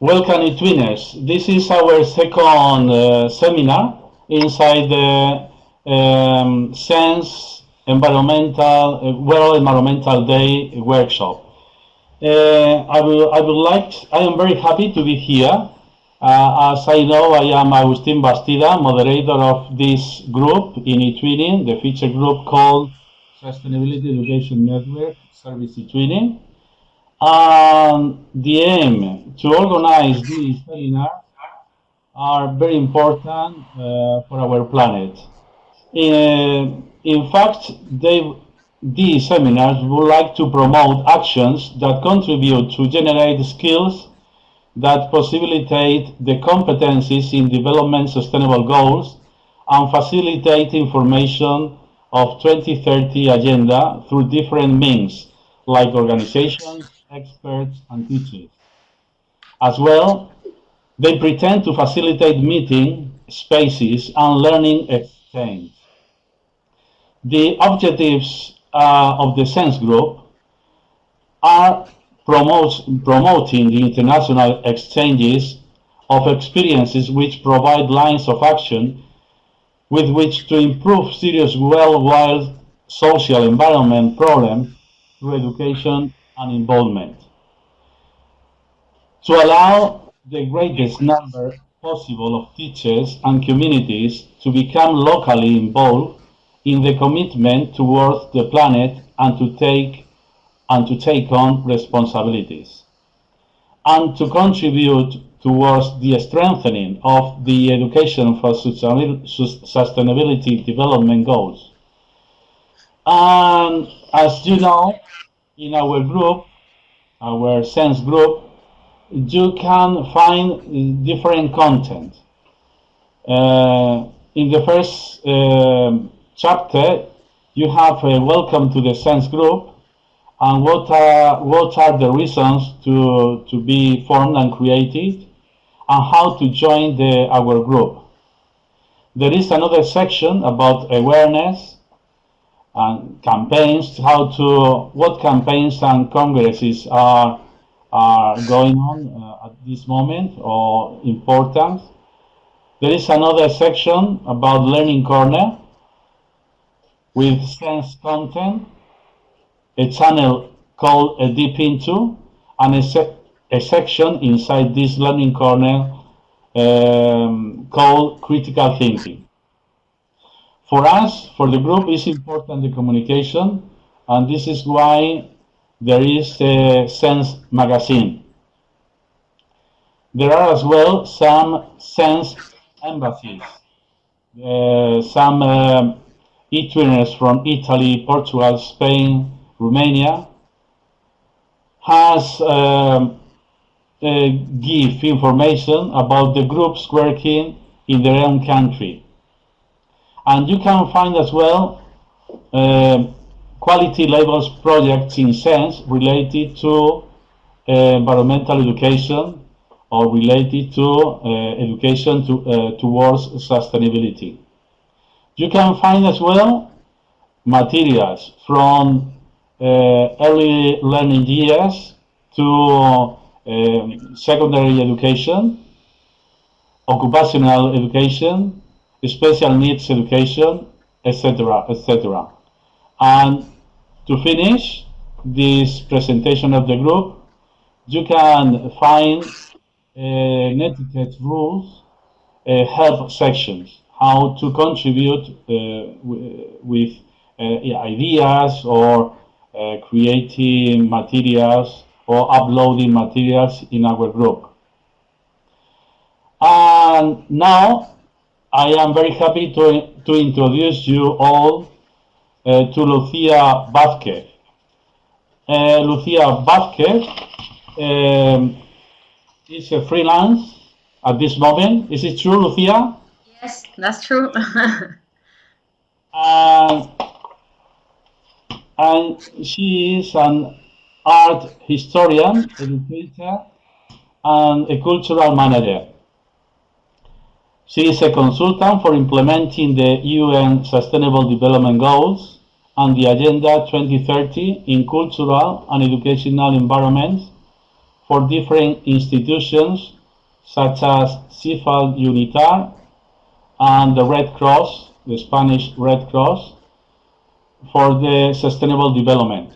Welcome, eTwinners. This is our second uh, seminar inside the um, Sense Environmental uh, World Environmental Day workshop. Uh, I, will, I would like, I am very happy to be here. Uh, as I know, I am Agustin Bastida, moderator of this group in eTwinning, the feature group called Sustainability Education Network Service eTwinning. And the aim to organize these seminars are very important uh, for our planet. In, in fact, they, these seminars would like to promote actions that contribute to generate skills that facilitate the competencies in development sustainable goals and facilitate information of 2030 agenda through different means like organizations, experts, and teachers. As well, they pretend to facilitate meeting spaces and learning exchange. The objectives uh, of the SENSE group are promotes, promoting the international exchanges of experiences which provide lines of action with which to improve serious worldwide social environment problems through education and involvement. To allow the greatest number possible of teachers and communities to become locally involved in the commitment towards the planet and to take and to take on responsibilities and to contribute towards the strengthening of the education for sustainability development goals. And as you know, in our group, our SENSE group, you can find different content. Uh, in the first uh, chapter, you have a welcome to the SENSE group and what are, what are the reasons to, to be formed and created and how to join the, our group. There is another section about awareness and campaigns, how to, what campaigns and congresses are, are going on uh, at this moment or important. There is another section about Learning Corner with sense content, a channel called a Deep Into, and a, se a section inside this Learning Corner um, called Critical Thinking. For us, for the group, it's important the communication, and this is why there is a Sense magazine. There are as well some Sense embassies, uh, some uh, e-twinners from Italy, Portugal, Spain, Romania, has um, uh, give information about the groups working in their own country. And you can find as well uh, quality labels projects in sense related to uh, environmental education or related to uh, education to, uh, towards sustainability. You can find as well materials from uh, early learning years to um, secondary education, occupational education, special needs education, etc., etc. And to finish this presentation of the group, you can find uh, netiquette rules, uh, help sections, how to contribute uh, with uh, ideas or uh, creating materials or uploading materials in our group. And now I am very happy to, to introduce you all uh, to Lucia Vázquez. Uh, Lucia Vázquez um, is a freelance at this moment. Is it true, Lucia? Yes, that's true. and, and she is an art historian, educator, and a cultural manager. She is a consultant for implementing the UN Sustainable Development Goals and the Agenda 2030 in cultural and educational environments for different institutions such as CIFAL UNITAR and the Red Cross, the Spanish Red Cross, for the sustainable development.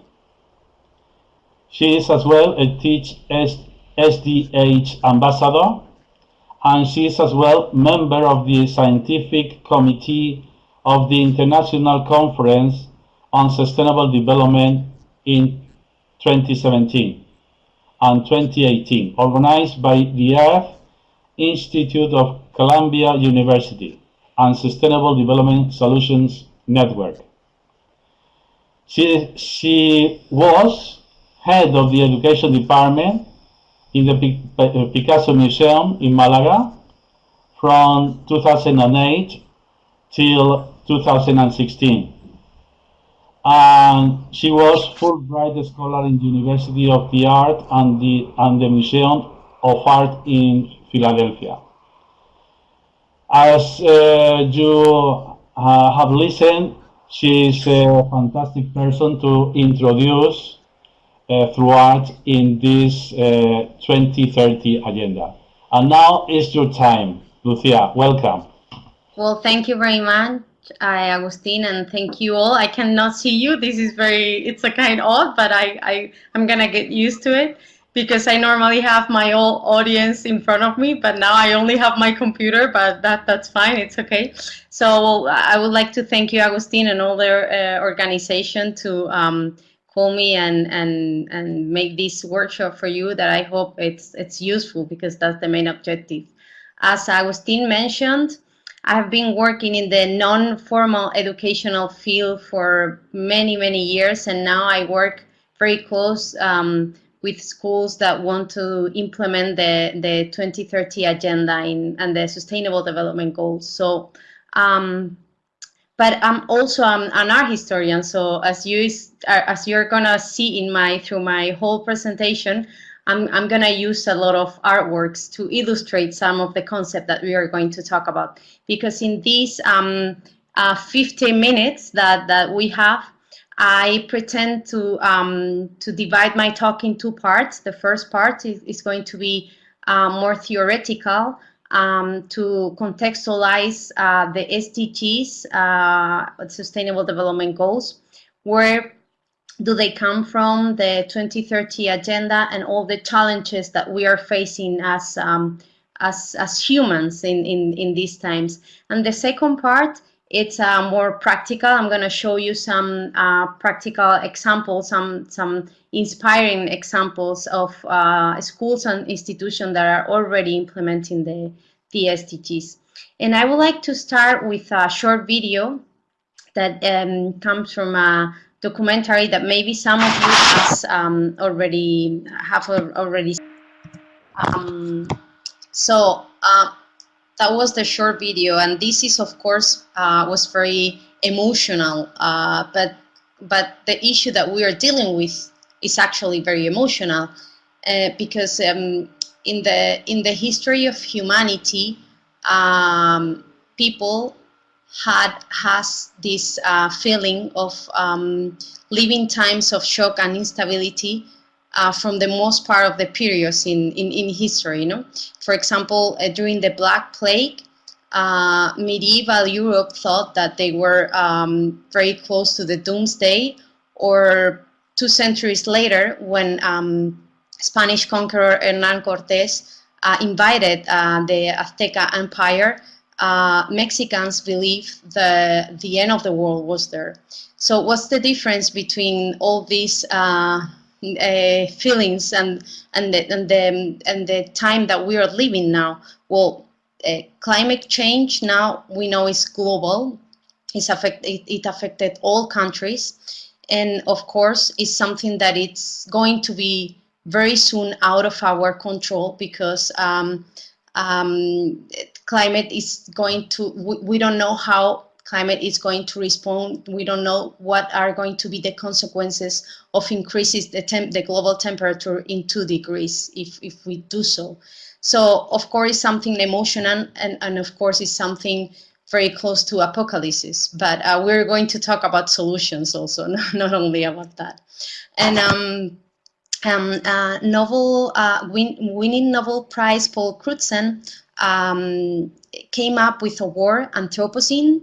She is as well a Teach SDG ambassador, and she is as well member of the scientific committee of the International Conference on Sustainable Development in 2017 and 2018, organized by the Earth Institute of Columbia University and Sustainable Development Solutions Network. She, she was head of the education department in the Picasso Museum in Malaga from 2008 till 2016 and she was Fulbright Scholar in the University of the Art and the, and the Museum of Art in Philadelphia. As uh, you uh, have listened, she is a fantastic person to introduce uh, through art in this uh, 2030 agenda. And now is your time. Lucia, welcome. Well, thank you very much. Hi, Agustin, and thank you all. I cannot see you. This is very, it's a kind odd, but I, I, I'm gonna get used to it because I normally have my whole audience in front of me, but now I only have my computer, but that, that's fine, it's okay. So I would like to thank you, Agustin, and all their uh, organization to um, call me and, and, and make this workshop for you that I hope it's, it's useful because that's the main objective. As Agustin mentioned, I have been working in the non-formal educational field for many, many years, and now I work very close um, with schools that want to implement the, the 2030 agenda in, and the sustainable development goals. So, um, but I'm also um, an art historian. So as you as you're gonna see in my through my whole presentation, I'm, I'm to use a lot of artworks to illustrate some of the concept that we are going to talk about. Because in these um, uh, 50 minutes that, that we have, I pretend to, um, to divide my talk in two parts. The first part is, is going to be uh, more theoretical um, to contextualize uh, the SDGs, uh, Sustainable Development Goals, where do they come from, the 2030 agenda, and all the challenges that we are facing as um, as, as humans in, in, in these times. And the second part, it's uh, more practical. I'm going to show you some uh, practical examples, some some inspiring examples of uh, schools and institutions that are already implementing the, the SDGs. And I would like to start with a short video that um, comes from a documentary that maybe some of you has um, already have already. Um, so uh, that was the short video, and this is of course uh, was very emotional. Uh, but but the issue that we are dealing with is actually very emotional uh, because um, in the in the history of humanity, um, people had has this uh, feeling of um, living times of shock and instability uh, from the most part of the periods in, in, in history. You know, for example, uh, during the Black Plague, uh, medieval Europe thought that they were um, very close to the doomsday, or two centuries later, when um, Spanish conqueror Hernan Cortés uh, invited uh, the Azteca Empire uh, Mexicans believe the, the end of the world was there. So what's the difference between all these uh, feelings and, and, the, and, the, and the time that we are living now? Well, uh, climate change now we know is global. It's affect, it, it affected all countries. And of course, it's something that it's going to be very soon out of our control because um, um, climate is going to, we, we don't know how climate is going to respond. We don't know what are going to be the consequences of increases the, temp the global temperature in two degrees if, if we do so. So of course something emotional and, and of course it's something very close to apocalypse, but uh, we're going to talk about solutions also, not only about that. And um, um, uh, Nobel uh, win, winning Nobel Prize Paul Crutzen um, came up with a word, Anthropocene,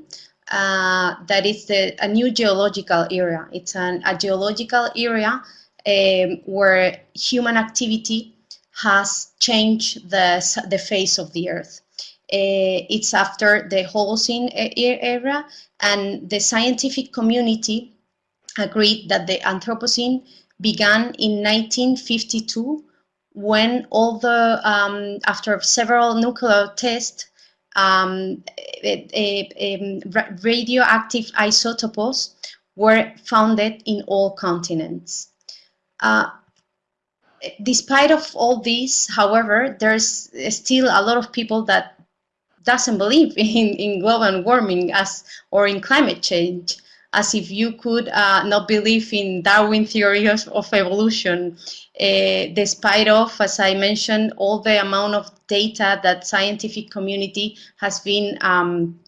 uh, that is the, a new geological area. It's an, a geological area um, where human activity has changed the, the face of the earth. Uh, it's after the Holocene era, and the scientific community agreed that the Anthropocene began in 1952 when all the, um, after several nuclear tests, um, radioactive isotopes were founded in all continents. Uh, despite of all this, however, there's still a lot of people that doesn't believe in, in global warming as or in climate change as if you could uh, not believe in Darwin theory of, of evolution, uh, despite of, as I mentioned, all the amount of data that scientific community has been um,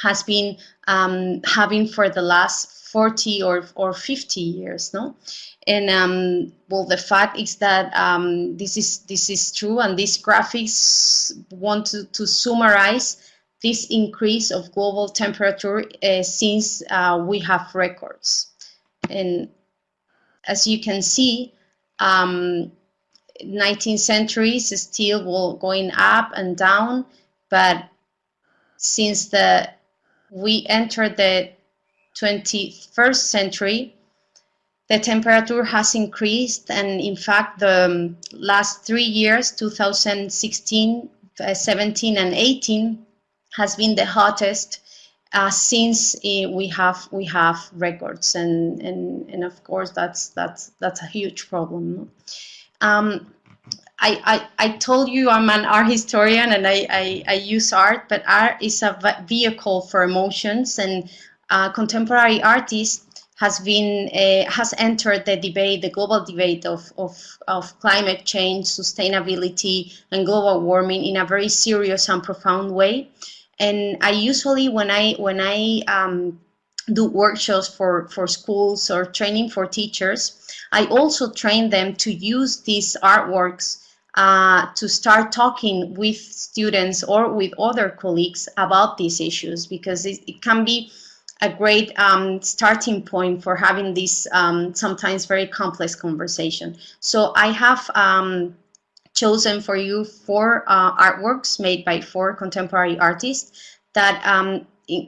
has been um, having for the last 40 or, or 50 years, no? And um, well, the fact is that um, this is this is true, and these graphics want to, to summarize this increase of global temperature uh, since uh, we have records. And as you can see, um, 19th century is still going up and down, but since the we entered the 21st century, the temperature has increased and in fact the um, last three years, 2016, uh, 17 and 18, has been the hottest uh, since uh, we have we have records and, and and of course that's that's that's a huge problem. Um, I, I, I told you I'm an art historian and I, I, I use art, but art is a vehicle for emotions and uh, contemporary artists has been uh, has entered the debate, the global debate of, of, of climate change, sustainability, and global warming in a very serious and profound way. And I usually, when I when I um, do workshops for for schools or training for teachers, I also train them to use these artworks uh, to start talking with students or with other colleagues about these issues because it, it can be a great um, starting point for having this um, sometimes very complex conversation. So I have um, chosen for you four uh, artworks made by four contemporary artists that um,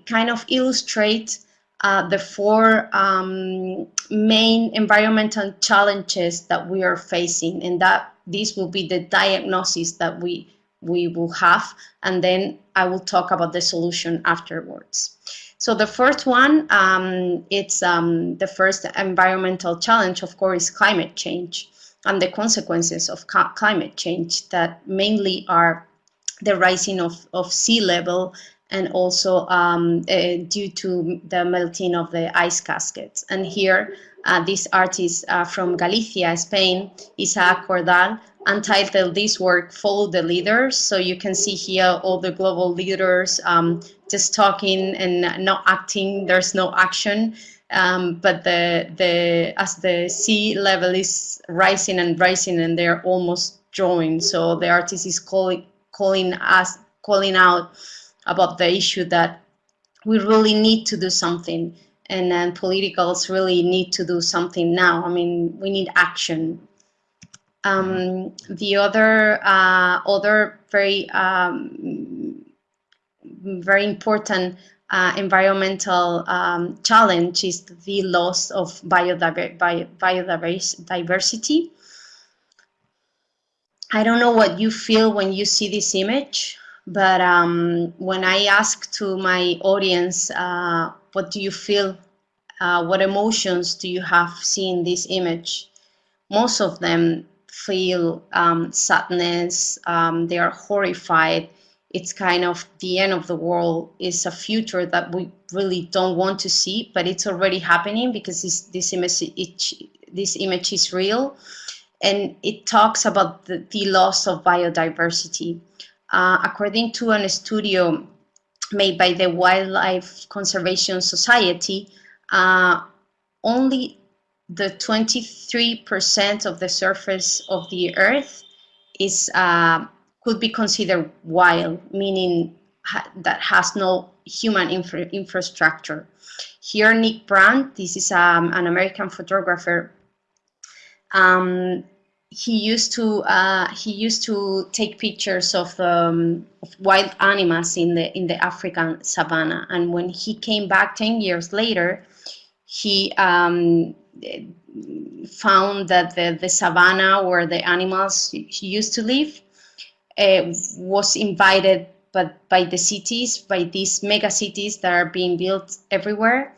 kind of illustrate uh, the four um, main environmental challenges that we are facing and that this will be the diagnosis that we we will have and then I will talk about the solution afterwards. So the first one, um, it's um, the first environmental challenge, of course, is climate change and the consequences of climate change that mainly are the rising of, of sea level and also um, uh, due to the melting of the ice caskets. And here, uh, this artist uh, from Galicia, Spain, Isaac Cordal, untitled this work, Follow the Leaders. So you can see here all the global leaders um, just talking and not acting, there's no action. Um, but the, the, as the sea level is rising and rising and they're almost drawing, so the artist is calling, calling us, calling out about the issue that we really need to do something and then politicals really need to do something now. I mean, we need action. Um, the other uh, other very um, very important uh, environmental um, challenge is the loss of biodiver biodiversity. I don't know what you feel when you see this image, but um, when I ask to my audience, uh, what do you feel, uh, what emotions do you have seeing this image? Most of them feel um, sadness, um, they are horrified, it's kind of the end of the world is a future that we really don't want to see, but it's already happening because this, this image it, this image is real, and it talks about the, the loss of biodiversity. Uh, according to an studio made by the Wildlife Conservation Society, uh, only the 23% of the surface of the Earth is uh, could be considered wild, meaning ha that has no human infra infrastructure. Here, Nick Brandt, this is um, an American photographer. Um, he used to uh, he used to take pictures of, um, of, wild animals in the in the African savannah, and when he came back ten years later, he um, found that the, the savannah where the animals he used to live uh, was invited but by the cities, by these mega cities that are being built everywhere,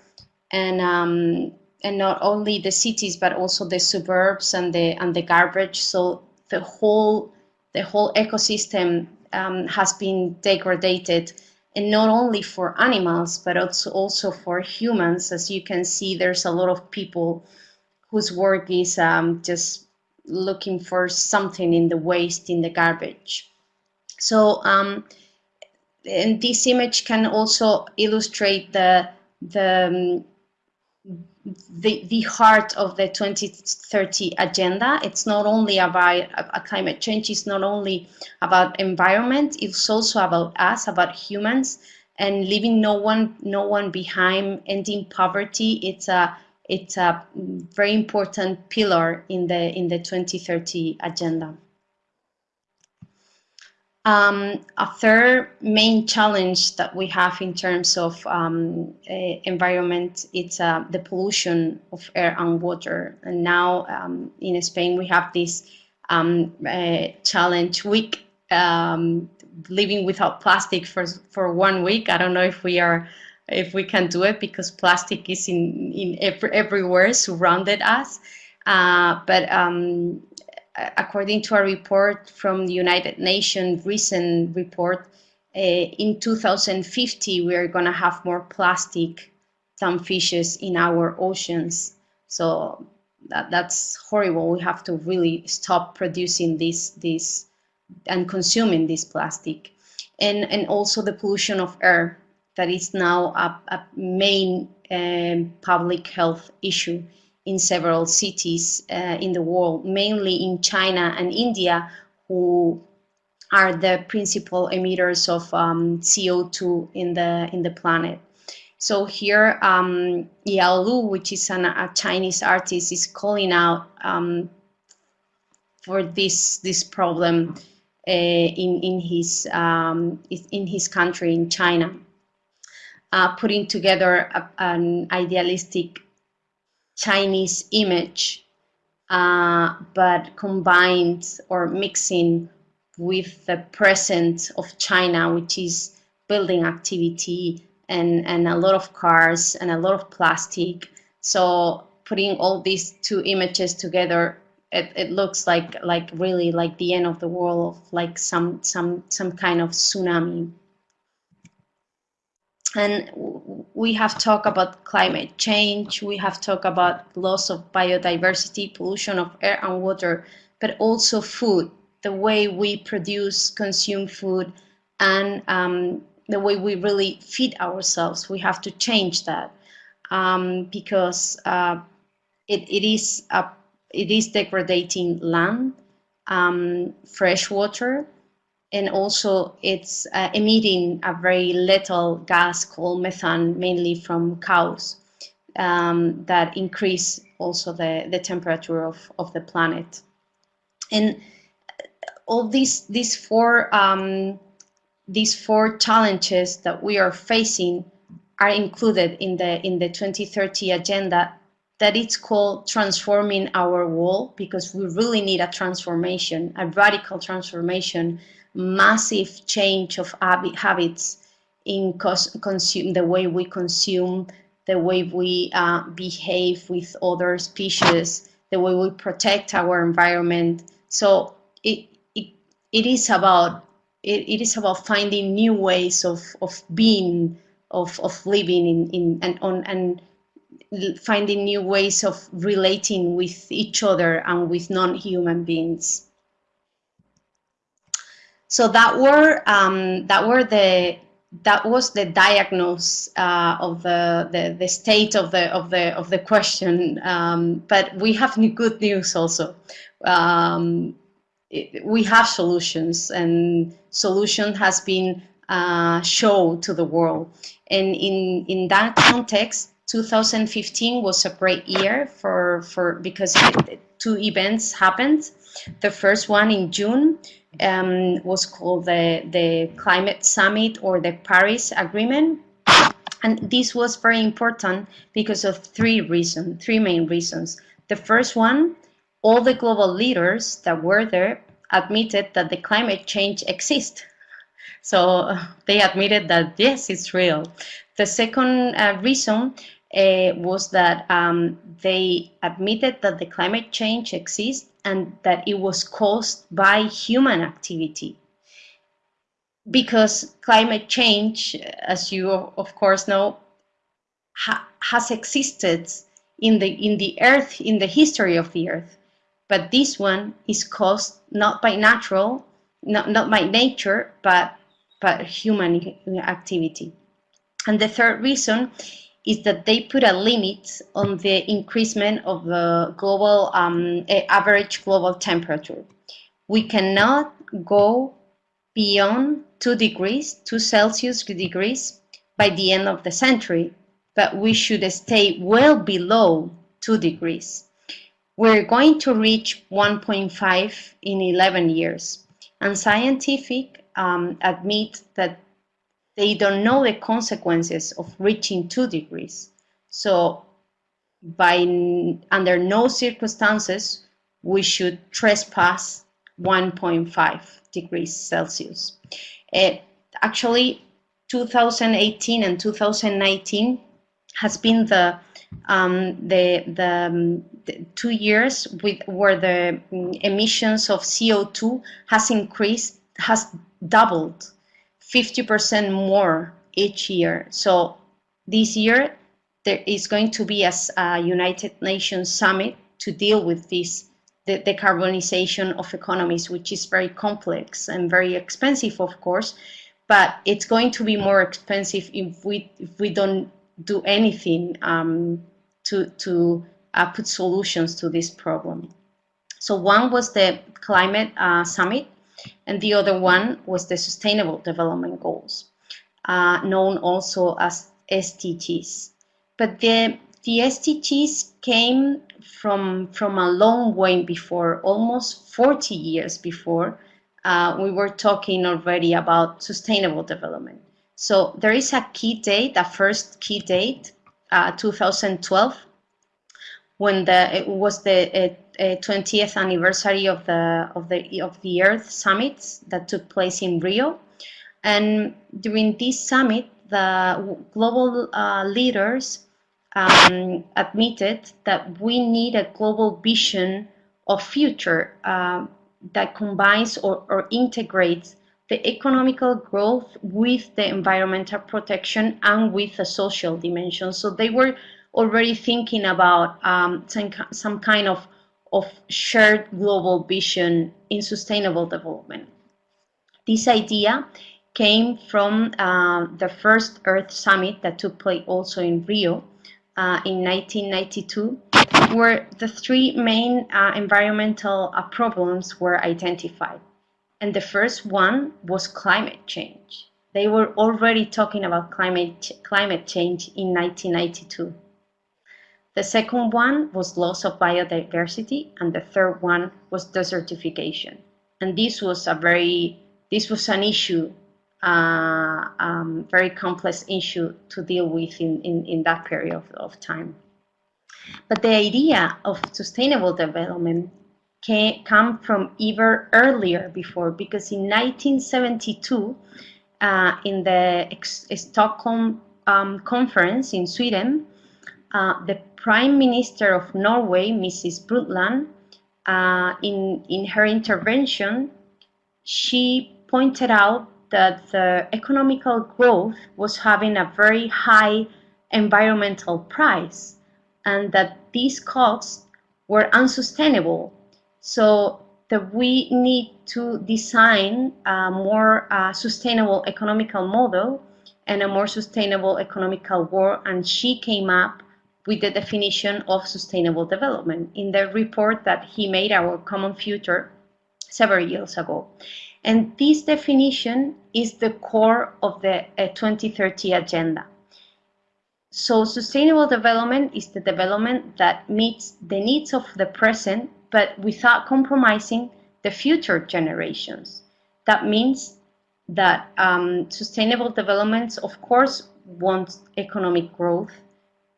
and um, and not only the cities but also the suburbs and the and the garbage. So the whole the whole ecosystem um, has been degraded, and not only for animals but also also for humans. As you can see, there's a lot of people whose work is um, just looking for something in the waste in the garbage. So um, and this image can also illustrate the the um, the, the heart of the 2030 agenda. It's not only about uh, climate change, it's not only about environment, it's also about us, about humans, and leaving no one no one behind, ending poverty. It's a it's a very important pillar in the in the 2030 agenda. Um, a third main challenge that we have in terms of um, uh, environment, it's uh, the pollution of air and water. And now um, in Spain, we have this uh, challenge week, um, living without plastic for, for one week. I don't know if we are if we can do it because plastic is in, in every, everywhere surrounded us. Uh, but um, according to a report from the United Nations, recent report, uh, in 2050, we are going to have more plastic than fishes in our oceans. So that, that's horrible. We have to really stop producing this, this and consuming this plastic. And, and also the pollution of air that is now a, a main um, public health issue in several cities uh, in the world, mainly in China and India, who are the principal emitters of um, CO2 in the in the planet. So here, um, Yao Lu, which is an, a Chinese artist, is calling out um, for this this problem uh, in in his um, in his country in China, uh, putting together a, an idealistic Chinese image, uh, but combined or mixing with the present of China, which is building activity and, and a lot of cars and a lot of plastic. So putting all these two images together, it, it looks like like really like the end of the world, like some some some kind of tsunami and we have talked about climate change, we have talked about loss of biodiversity, pollution of air and water, but also food, the way we produce, consume food, and um, the way we really feed ourselves. We have to change that um, because uh, it, it is a, it is degrading land, um, fresh water, and also it's uh, emitting a very little gas called methane, mainly from cows, um, that increase also the, the temperature of, of the planet. And all these, these, four, um, these four challenges that we are facing are included in the, in the 2030 agenda that it's called transforming our world because we really need a transformation, a radical transformation massive change of habits in consume the way we consume, the way we uh, behave with other species, the way we protect our environment. So it it, it is about it, it is about finding new ways of, of being, of, of living in, in and on and finding new ways of relating with each other and with non-human beings. So that were um, that were the that was the diagnosis uh, of the, the, the state of the of the of the question. Um, but we have new good news also. Um, it, we have solutions, and solution has been uh, shown to the world. And in in that context, 2015 was a great year for for because it, two events happened. The first one in June um, was called the, the Climate Summit or the Paris Agreement. And this was very important because of three reasons, three main reasons. The first one, all the global leaders that were there admitted that the climate change exists. So they admitted that yes, it's real. The second uh, reason uh, was that um, they admitted that the climate change exists and that it was caused by human activity. Because climate change, as you of course know, ha has existed in the in the earth in the history of the earth but this one is caused not by natural not, not by nature but but human activity and the third reason is that they put a limit on the increasement of the global um, average global temperature. We cannot go beyond 2 degrees, 2 Celsius degrees by the end of the century, but we should stay well below 2 degrees. We're going to reach 1.5 in 11 years, and scientific um, admit that they don't know the consequences of reaching two degrees. So by under no circumstances we should trespass 1.5 degrees Celsius. Uh, actually, 2018 and 2019 has been the um, the, the, um, the, two years with where the emissions of CO2 has increased has doubled 50% more each year. So this year there is going to be a, a United Nations summit to deal with this the decarbonization of economies, which is very complex and very expensive, of course, but it's going to be more expensive if we if we don't do anything um, to to uh, put solutions to this problem. So one was the climate uh, summit, and the other one was the Sustainable Development Goals, uh, known also as SDGs. But the, the SDGs came from, from a long way before, almost 40 years before, uh, we were talking already about sustainable development. So there is a key date, a first key date, uh, 2012, when the it was the uh, 20th anniversary of the of the of the Earth Summit that took place in Rio, and during this summit, the global uh, leaders um, admitted that we need a global vision of future uh, that combines or, or integrates the economical growth with the environmental protection and with the social dimension. So they were already thinking about um, some, some kind of of shared global vision in sustainable development. This idea came from uh, the first Earth Summit that took place also in Rio uh, in 1992, where the three main uh, environmental uh, problems were identified. And the first one was climate change. They were already talking about climate, climate change in 1992. The second one was loss of biodiversity, and the third one was desertification. And this was a very, this was an issue, uh, um, very complex issue to deal with in, in, in that period of, of time. But the idea of sustainable development came come from even earlier before, because in 1972, uh, in the Stockholm um, conference in Sweden, uh, the Prime Minister of Norway, Mrs. Brundtland, uh, in, in her intervention, she pointed out that the economical growth was having a very high environmental price and that these costs were unsustainable. So that we need to design a more uh, sustainable economical model and a more sustainable economical world, and she came up with the definition of sustainable development in the report that he made, Our Common Future, several years ago. And this definition is the core of the uh, 2030 agenda. So sustainable development is the development that meets the needs of the present, but without compromising the future generations. That means that um, sustainable developments, of course, wants economic growth,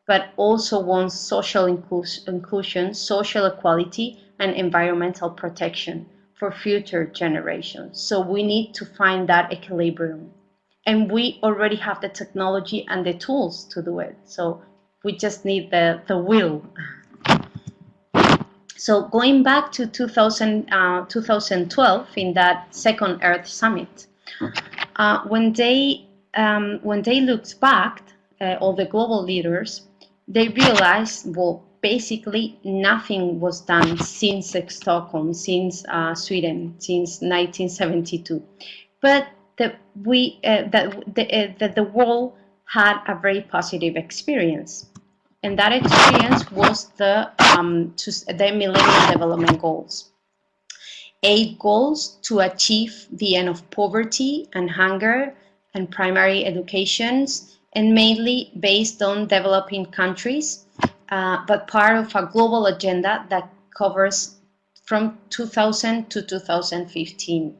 but also wants social inclusion, social equality, and environmental protection for future generations. So we need to find that equilibrium. And we already have the technology and the tools to do it. So we just need the, the will. So going back to 2000, uh, 2012 in that second Earth Summit, uh, when they um, when they looked back, uh, all the global leaders, they realized, well, basically nothing was done since Stockholm, since uh, Sweden, since 1972. But that we uh, that the, uh, that the world had a very positive experience, and that experience was the um, to the Millennium Development Goals. Eight goals to achieve the end of poverty and hunger and primary educations and mainly based on developing countries, uh, but part of a global agenda that covers from 2000 to 2015.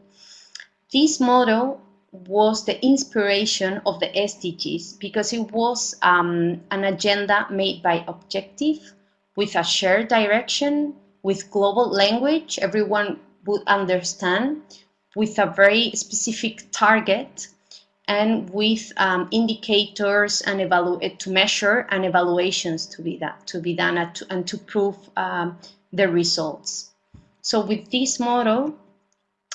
This model was the inspiration of the SDGs because it was um, an agenda made by objective with a shared direction, with global language everyone would understand, with a very specific target and with um, indicators and evaluate to measure and evaluations to be that to be done and to, and to prove um, the results. So with this model,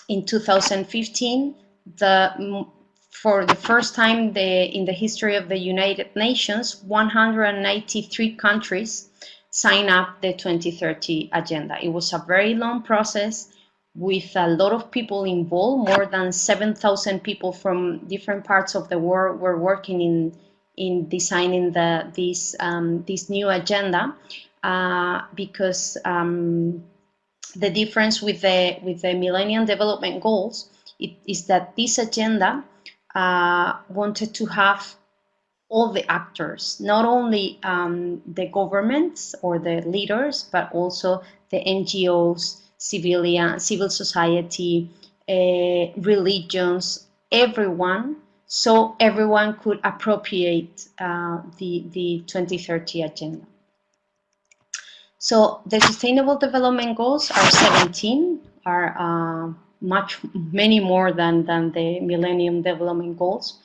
in 2015, the for the first time the, in the history of the United Nations, 193 countries signed up the 2030 agenda. It was a very long process with a lot of people involved. More than 7,000 people from different parts of the world were working in in designing the this um, this new agenda uh, because um, the difference with the with the Millennium Development Goals it, is that this agenda uh, wanted to have all the actors, not only um, the governments or the leaders, but also the NGOs, civilian, civil society, uh, religions, everyone, so everyone could appropriate uh, the, the 2030 agenda. So the Sustainable Development Goals are 17, are uh, much, many more than, than the Millennium Development Goals.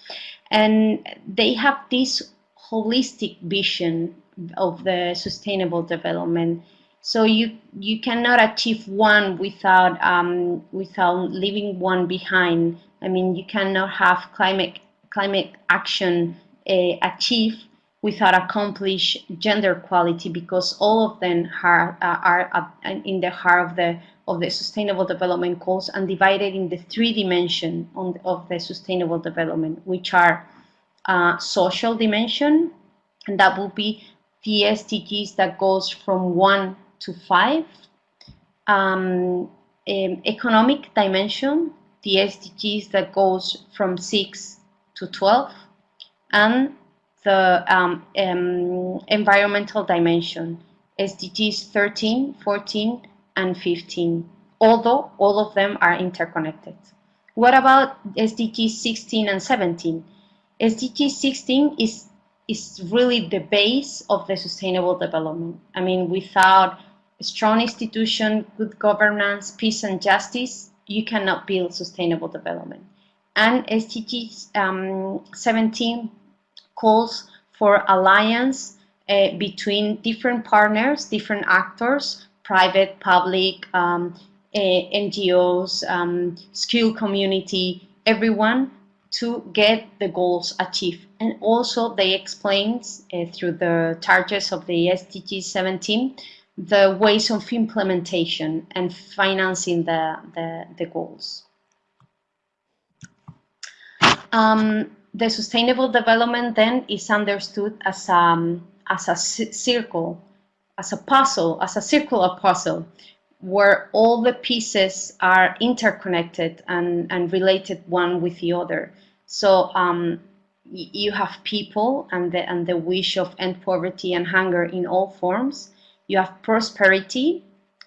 And they have this holistic vision of the sustainable development so you you cannot achieve one without um, without leaving one behind. I mean, you cannot have climate climate action uh, achieved without accomplish gender equality because all of them are are, are in the heart of the of the sustainable development goals and divided in the three dimension on, of the sustainable development, which are uh, social dimension, and that will be the SDGs that goes from one to five. Um, um, economic dimension, the SDGs that goes from 6 to 12, and the um, um, environmental dimension, SDGs 13, 14, and 15, although all of them are interconnected. What about SDG 16 and 17? SDG 16 is is really the base of the sustainable development. I mean, without strong institution, good governance, peace and justice, you cannot build sustainable development. And SDG um, 17 calls for alliance uh, between different partners, different actors, private, public, um, uh, NGOs, um, community, everyone to get the goals achieved. And also they explain uh, through the targets of the SDG 17 the ways of implementation and financing the, the, the goals. Um, the sustainable development then is understood as, um, as a circle, as a puzzle, as a circular puzzle, where all the pieces are interconnected and, and related one with the other. So um, you have people and the, and the wish of end poverty and hunger in all forms. You have prosperity.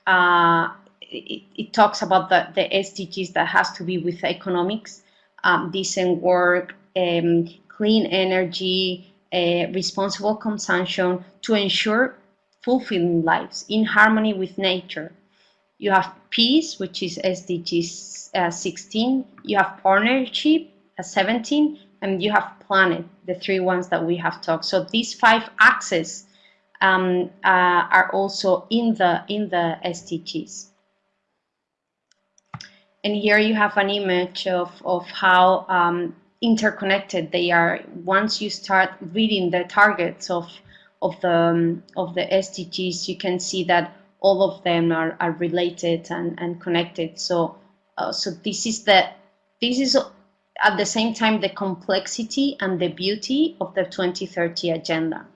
Uh, it, it, talks about the, the SDGs that has to be with economics, um, decent work, um, clean energy, uh, responsible consumption to ensure fulfilling lives in harmony with nature. You have peace, which is SDG uh, 16. You have partnership, uh, 17, and you have planet, the three ones that we have talked. So these five axes um, uh, are also in the in the SDGs. And here you have an image of, of how um, interconnected they are. Once you start reading the targets of of the um, of the SDGs, you can see that all of them are, are related and, and connected. So uh, so this is the this is at the same time the complexity and the beauty of the 2030 agenda.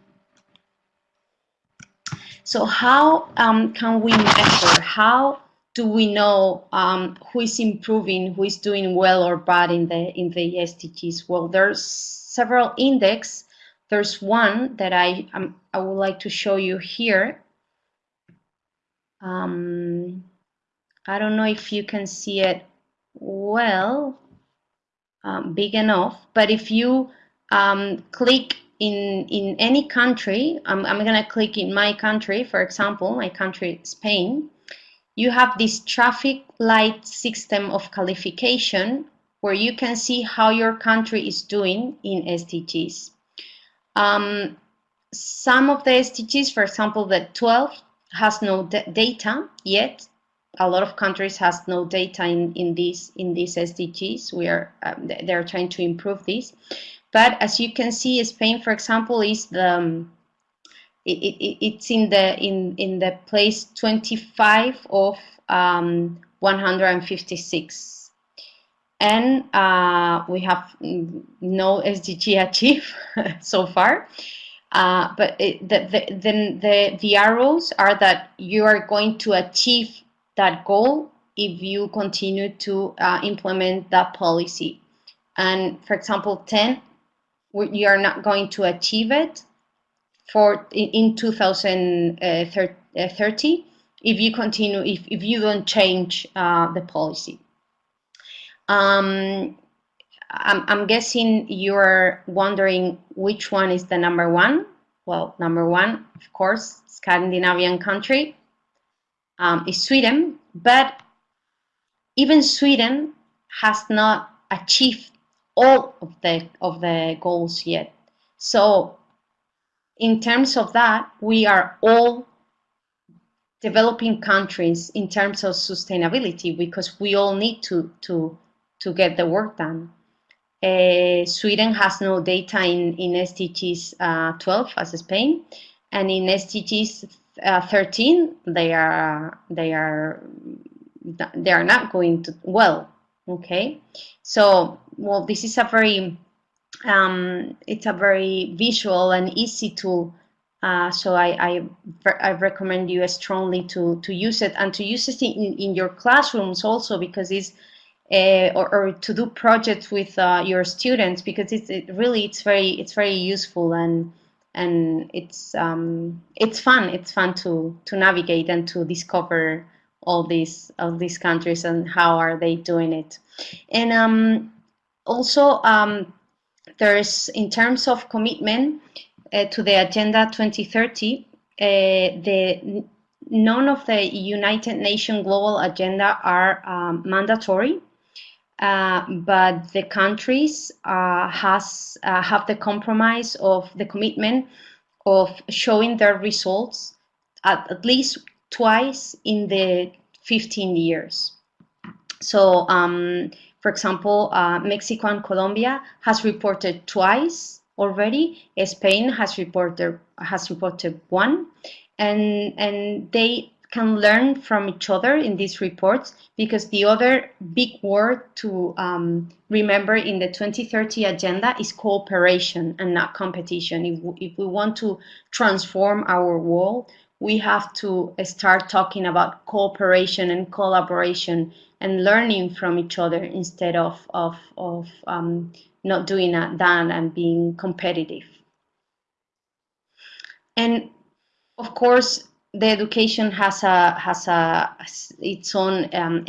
So how um, can we measure? How do we know um, who is improving, who is doing well or bad in the in the SDGs? Well, there's several index. There's one that I um, I would like to show you here. Um, I don't know if you can see it well um, big enough. But if you um, click in, in any country, I'm, I'm going to click in my country, for example, my country, Spain, you have this traffic light system of qualification where you can see how your country is doing in SDGs. Um, some of the SDGs, for example, the 12 has no data yet, a lot of countries has no data in, in these in these SDGs. We are um, they're trying to improve this, but as you can see, Spain, for example, is the um, it, it, it's in the in in the place 25 of um, 156 and uh, we have no SDG achieved so far. Uh, but it, the, the, the, the, the arrows are that you are going to achieve that goal if you continue to uh, implement that policy. And for example, 10, you are not going to achieve it for in 2030 if you continue, if, if you don't change uh, the policy. Um, I'm, I'm guessing you're wondering which one is the number one. Well, number one, of course, Scandinavian country um, is Sweden, but even Sweden has not achieved all of the of the goals yet. So in terms of that, we are all developing countries in terms of sustainability because we all need to to to get the work done. Uh, Sweden has no data in in SDGs uh, 12 as Spain, and in SDGs uh, 13 they are they are they are not going to well okay. So well this is a very um, it's a very visual and easy tool uh, so I, I, I recommend you strongly to to use it and to use it in, in your classrooms also because it's uh, or, or, to do projects with uh, your students because it's it really it's very it's very useful and and it's um, it's fun. It's fun to to navigate and to discover all these all these countries and how are they doing it. And um, also um, there's in terms of commitment uh, to the Agenda 2030, uh, the none of the United Nations Global Agenda are um, mandatory. Uh, but the countries uh, has uh, have the compromise of the commitment of showing their results at, at least twice in the 15 years. So, um, for example, uh, Mexico and Colombia has reported twice already. Spain has reported has reported one, and and they can learn from each other in these reports because the other big word to um, remember in the 2030 agenda is cooperation and not competition. If, if we want to transform our world, we have to start talking about cooperation and collaboration and learning from each other instead of, of, of um, not doing that and being competitive. And of course, the education has a has a its own um,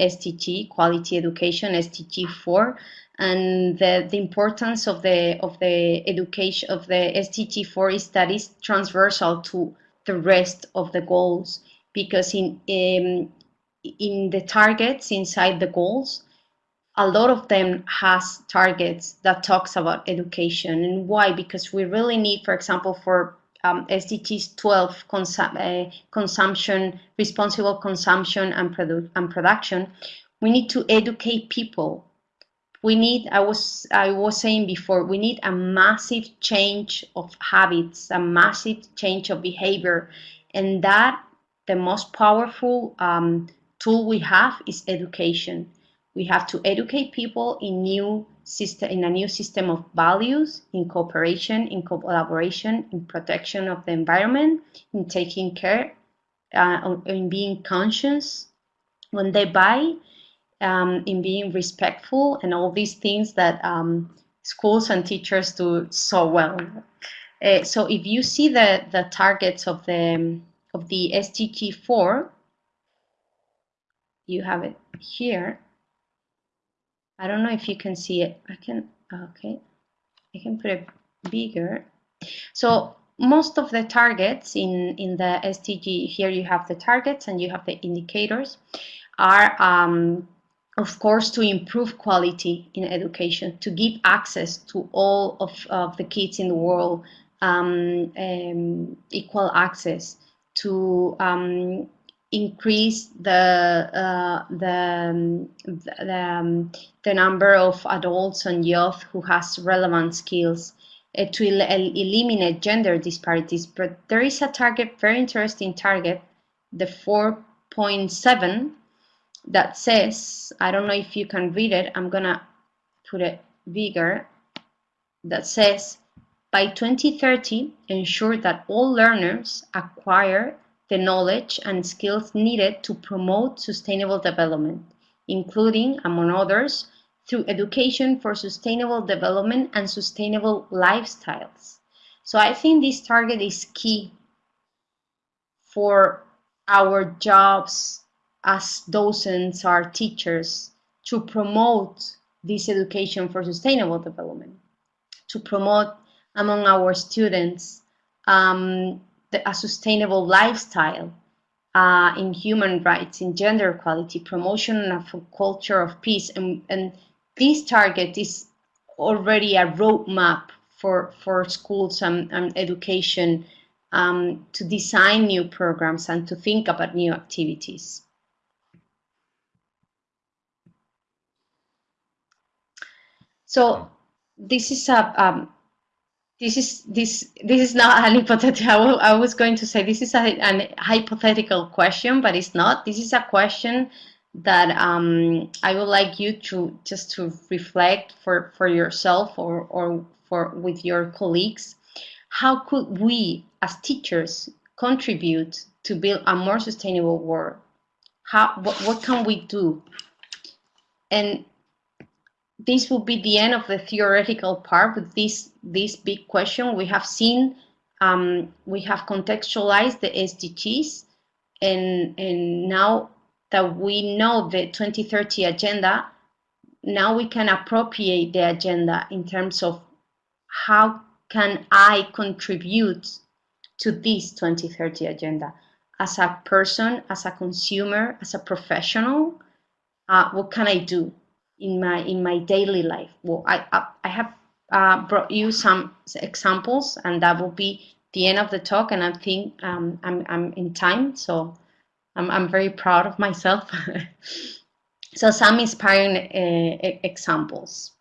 quality education, SDG four, and the, the importance of the of the education of the SDG four is that it's transversal to the rest of the goals. Because in um, in the targets inside the goals, a lot of them has targets that talks about education. And why? Because we really need, for example, for um, SDGs 12 consum uh, consumption, responsible consumption and, produ and production, we need to educate people. We need, I was, I was saying before, we need a massive change of habits, a massive change of behavior. And that, the most powerful um, tool we have is education. We have to educate people in new system in a new system of values in cooperation in collaboration in protection of the environment in taking care uh, in being conscious when they buy um, in being respectful and all these things that um, schools and teachers do so well. Uh, so if you see the the targets of the of the SDG 4 you have it here I don't know if you can see it. I can, okay, I can put it bigger. So most of the targets in, in the SDG, here you have the targets and you have the indicators, are um, of course to improve quality in education, to give access to all of, of the kids in the world, um, um, equal access, to um, increase the uh, the um, the, um, the, number of adults and youth who has relevant skills uh, to el eliminate gender disparities. But there is a target, very interesting target, the 4.7 that says, I don't know if you can read it, I'm gonna put it bigger, that says, by 2030, ensure that all learners acquire the knowledge and skills needed to promote sustainable development, including, among others, through education for sustainable development and sustainable lifestyles. So I think this target is key for our jobs as docents or teachers to promote this education for sustainable development, to promote among our students um, the, a sustainable lifestyle uh, in human rights, in gender equality, promotion of a culture of peace. And, and this target is already a roadmap for, for schools and, and education um, to design new programs and to think about new activities. So this is a, um, this is this this is not an hypothetical. I, was going to say this is a, an hypothetical question, but it's not. This is a question that um, I would like you to just to reflect for for yourself or or for with your colleagues. How could we as teachers contribute to build a more sustainable world? How what, what can we do? And this will be the end of the theoretical part with this this big question. We have seen, um, we have contextualized the SDGs, and and now that we know the 2030 agenda, now we can appropriate the agenda in terms of how can I contribute to this 2030 agenda as a person, as a consumer, as a professional. Uh, what can I do? In my in my daily life. Well, I I, have uh, brought you some examples, and that will be the end of the talk. And I think um, I'm I'm in time, so I'm I'm very proud of myself. so some inspiring uh, examples.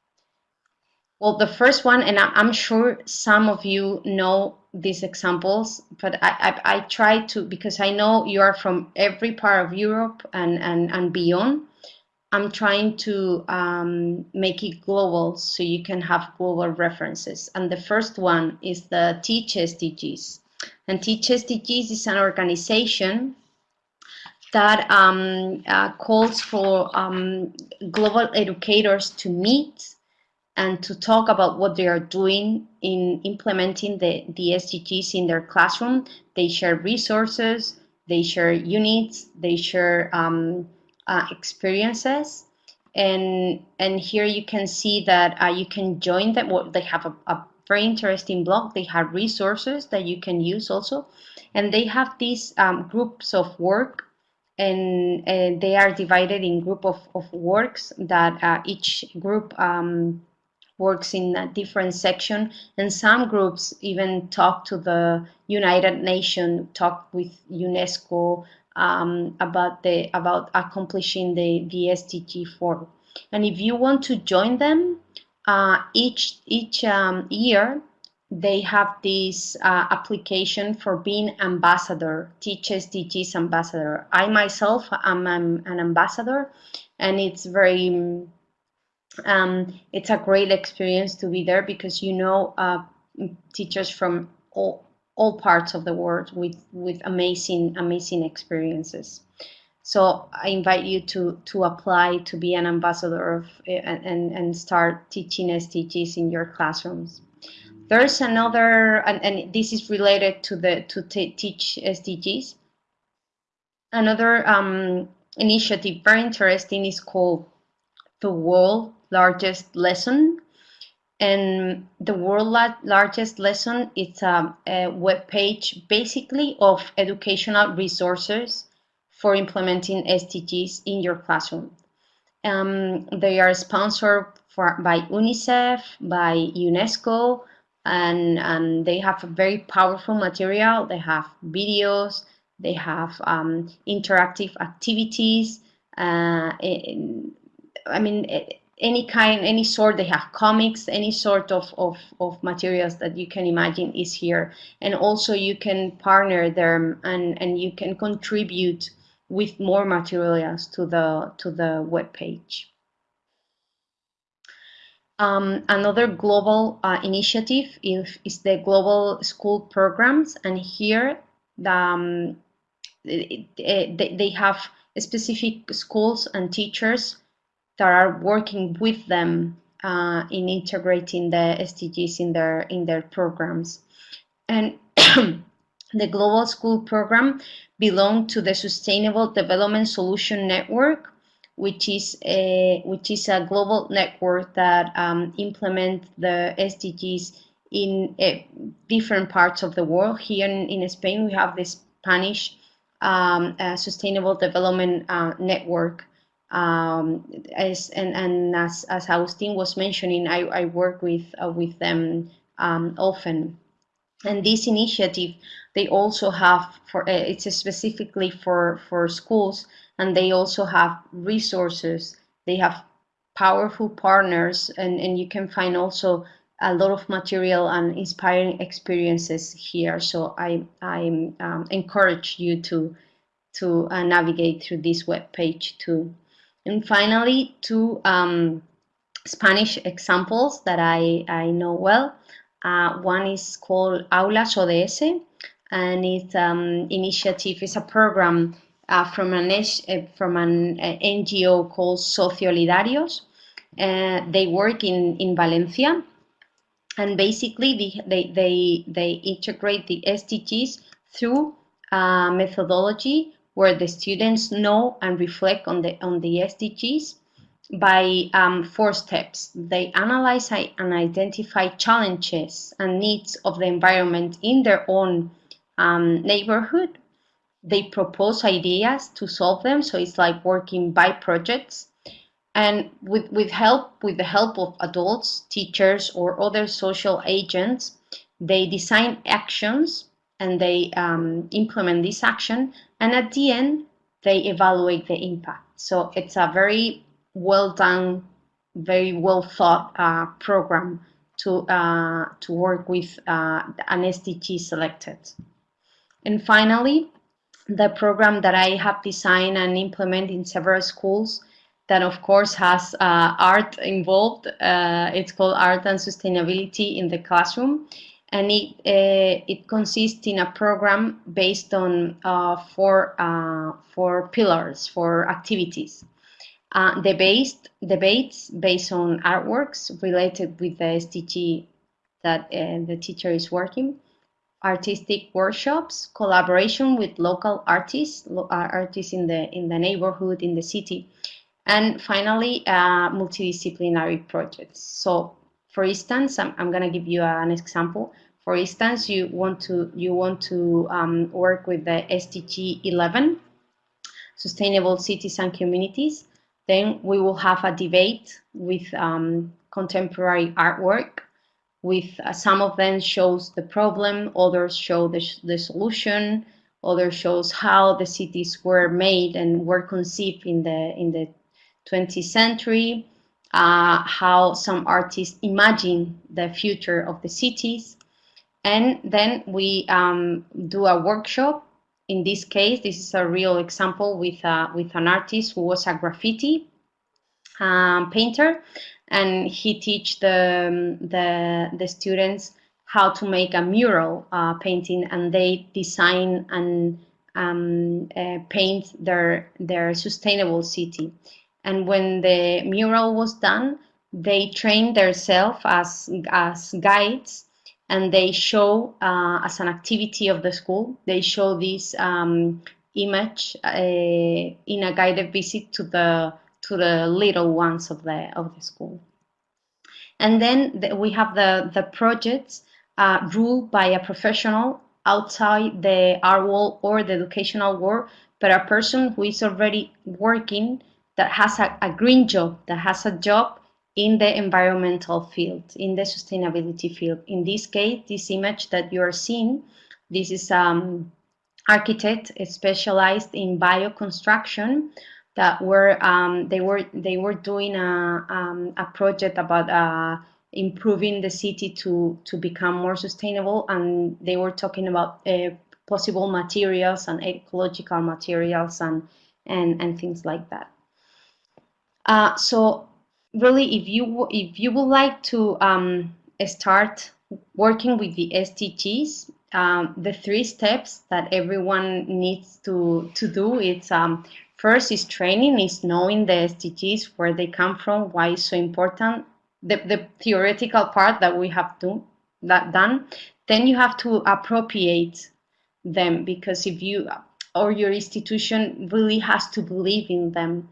Well, the first one, and I'm sure some of you know these examples, but I, I, I try to, because I know you are from every part of Europe and, and, and beyond, I'm trying to um, make it global so you can have global references. And the first one is the Teach SDGs. And Teach SDGs is an organization that um, uh, calls for um, global educators to meet and to talk about what they are doing in implementing the, the SDGs in their classroom. They share resources, they share units, they share um, uh, experiences. And, and here you can see that uh, you can join them. Well, they have a, a very interesting blog. They have resources that you can use also. And they have these um, groups of work and, and, they are divided in group of, of works that uh, each group um, works in a different section and some groups even talk to the United Nations, talk with UNESCO um, about the about accomplishing the, the SDG 4. And if you want to join them, uh, each each um, year they have this uh, application for being ambassador, Teach SDGs ambassador. I myself am an, an ambassador, and it's very um, it's a great experience to be there because you know uh, teachers from all all parts of the world with with amazing amazing experiences. So I invite you to to apply to be an ambassador of and and start teaching SDGs in your classrooms. There's another and, and this is related to the to teach SDGs. Another um, initiative very interesting is called the World Largest Lesson and the world largest lesson is a, a web page basically of educational resources for implementing SDGs in your classroom. Um, they are sponsored for, by UNICEF, by UNESCO, and, and they have a very powerful material. They have videos, they have um, interactive activities. Uh, I mean, any kind, any sort, they have comics, any sort of, of, of materials that you can imagine is here. And also you can partner them and, and you can contribute with more materials to the, to the web page. Um, another global uh, initiative is, is, the global school programs and here the, um, they, they have specific schools and teachers that are working with them uh, in integrating the SDGs in their in their programs. And the Global School Program belong to the Sustainable Development Solution Network, which is a which is a global network that um, implements the SDGs in uh, different parts of the world. Here in, in Spain, we have the Spanish um, uh, Sustainable Development uh, Network, um, as and, and as, as Agustin was mentioning, I, I work with uh, with them um, often. And this initiative, they also have for uh, it's specifically for for schools, and they also have resources. They have powerful partners, and and you can find also a lot of material and inspiring experiences here. So I I um, encourage you to to uh, navigate through this web page too. And finally, two um, Spanish examples that I, I know well. Uh, one is called Aulas ODS, and it's um, initiative, it's a program uh, from an, uh, from an uh, NGO called Sociolidarios. Uh, they work in, in Valencia, and basically they, they, they, integrate the SDGs through uh, methodology where the students know and reflect on the on the SDGs by um, four steps. They analyze and identify challenges and needs of the environment in their own um, neighborhood. They propose ideas to solve them, so it's like working by projects. And with, with help, with the help of adults, teachers, or other social agents, they design actions and they um, implement this action and at the end they evaluate the impact so it's a very well done very well thought uh, program to, uh, to work with uh, an SDG selected. And finally, the program that I have designed and implemented in several schools that of course has uh, art involved. Uh, it's called Art and Sustainability in the Classroom. And it, uh, it consists in a program based on uh, four, uh, four pillars, for activities. Uh, debate, debates based on artworks related with the SDG that the teacher is working artistic workshops, collaboration with local artists, artists in the in the neighborhood, in the city, and finally, uh, multidisciplinary projects. So for instance, I'm, I'm going to give you an example. For instance, you want to you want to um, work with the SDG 11, Sustainable Cities and Communities. Then we will have a debate with um, contemporary artwork. With uh, some of them shows the problem, others show the, the solution, others shows how the cities were made and were conceived in the in the 20th century, uh, how some artists imagine the future of the cities. And then we um, do a workshop. In this case, this is a real example with, uh, with an artist who was a graffiti um, painter. And he teach the, the, the students how to make a mural uh, painting and they design and um, uh, paint their, their sustainable city. And when the mural was done, they trained themselves as, as guides and they show uh, as an activity of the school, they show this um, image uh, in a guided visit to the to the little ones of the of the school. And then the, we have the the projects uh, ruled by a professional outside the art world or the educational world, but a person who is already working that has a, a green job, that has a job in the environmental field, in the sustainability field. In this case, this image that you are seeing, this is um, architect specialized in bioconstruction that were um, they were they were doing a, um, a project about uh, improving the city to to become more sustainable and they were talking about uh, possible materials and ecological materials and and and things like that uh, so really, if you if you would like to um, start working with the SDGs, um, the three steps that everyone needs to to do it's um, first is training, is knowing the SDGs, where they come from, why it's so important, the, the theoretical part that we have to that done. Then you have to appropriate them because if you or your institution really has to believe in them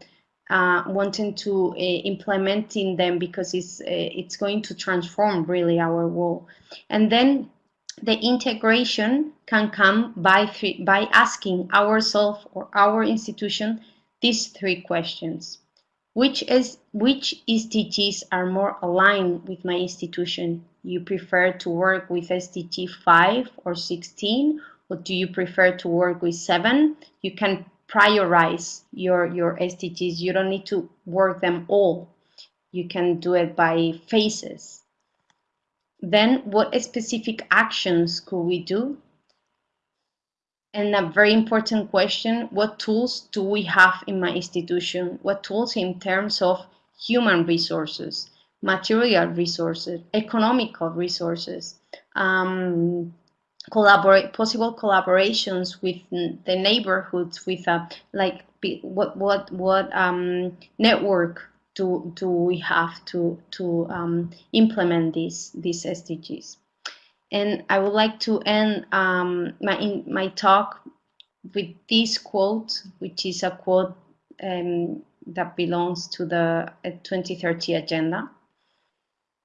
uh, wanting to uh, implementing them because it's uh, it's going to transform really our world. And then the integration can come by three, by asking ourselves or our institution these three questions. Which is which SDGs are more aligned with my institution? You prefer to work with SDG 5 or 16 or do you prefer to work with 7 you can prioritize your, your SDGs. You don't need to work them all. You can do it by phases. Then what specific actions could we do? And a very important question, what tools do we have in my institution? What tools in terms of human resources, material resources, economical resources, um, collaborate possible collaborations with the neighborhoods with a uh, like what what what um, network do do we have to to um, implement these these SDGs and I would like to end um, my in my talk with this quote which is a quote um, that belongs to the 2030 agenda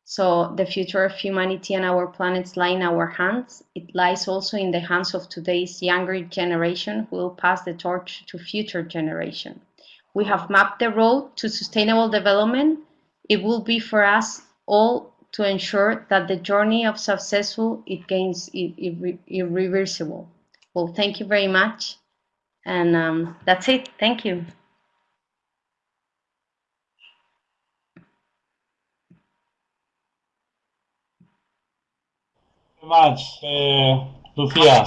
so the future of humanity and our planets lie in our hands. It lies also in the hands of today's younger generation who will pass the torch to future generation. We have mapped the road to sustainable development. It will be for us all to ensure that the journey of successful it gains irre irreversible. Well, thank you very much. And um, that's it. Thank you. Much, uh, Lucia.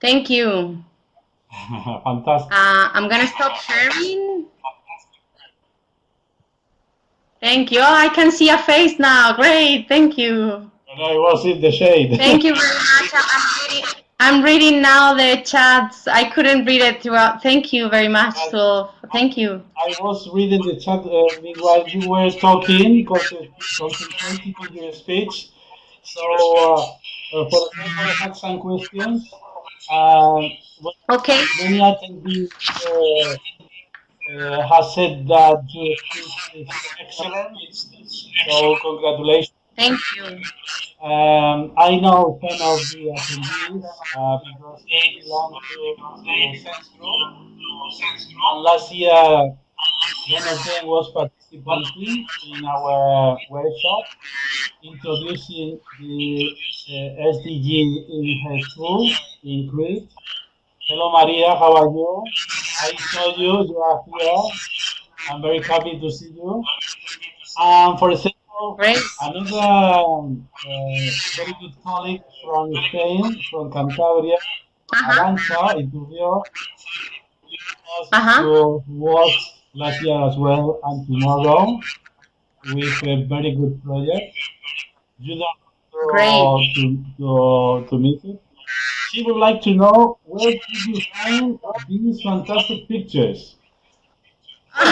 Thank you. Fantastic. Uh, I'm gonna stop sharing. Thank you. Oh, I can see a face now. Great. Thank you. And I was in the shade. Thank you very much. I'm reading, I'm reading now the chats. I couldn't read it throughout. Thank you very much. So thank you. I was reading the chat uh, meanwhile you were talking, because concentrating on your speech. So, uh, uh, for example, I have some questions. Uh, Okay. many attendees uh, uh, has said that speech is excellent. So, congratulations. Thank you. Um, I know some of the attendees uh, because they belong to, to Sense Group. And last year, one of them was participating in our workshop, introducing the uh, SDG in her school in Crete. Hello, Maria, how are you? I saw you, you are here. I'm very happy to see you. Um, for example, Great. Another um, uh, very good colleague from Spain, from Cantabria, Uh-huh. Arancha Iturrio, Uh-huh. who was last year as well and tomorrow with a very good project. You don't to, to, to meet it. She would like to know where did you find these fantastic pictures?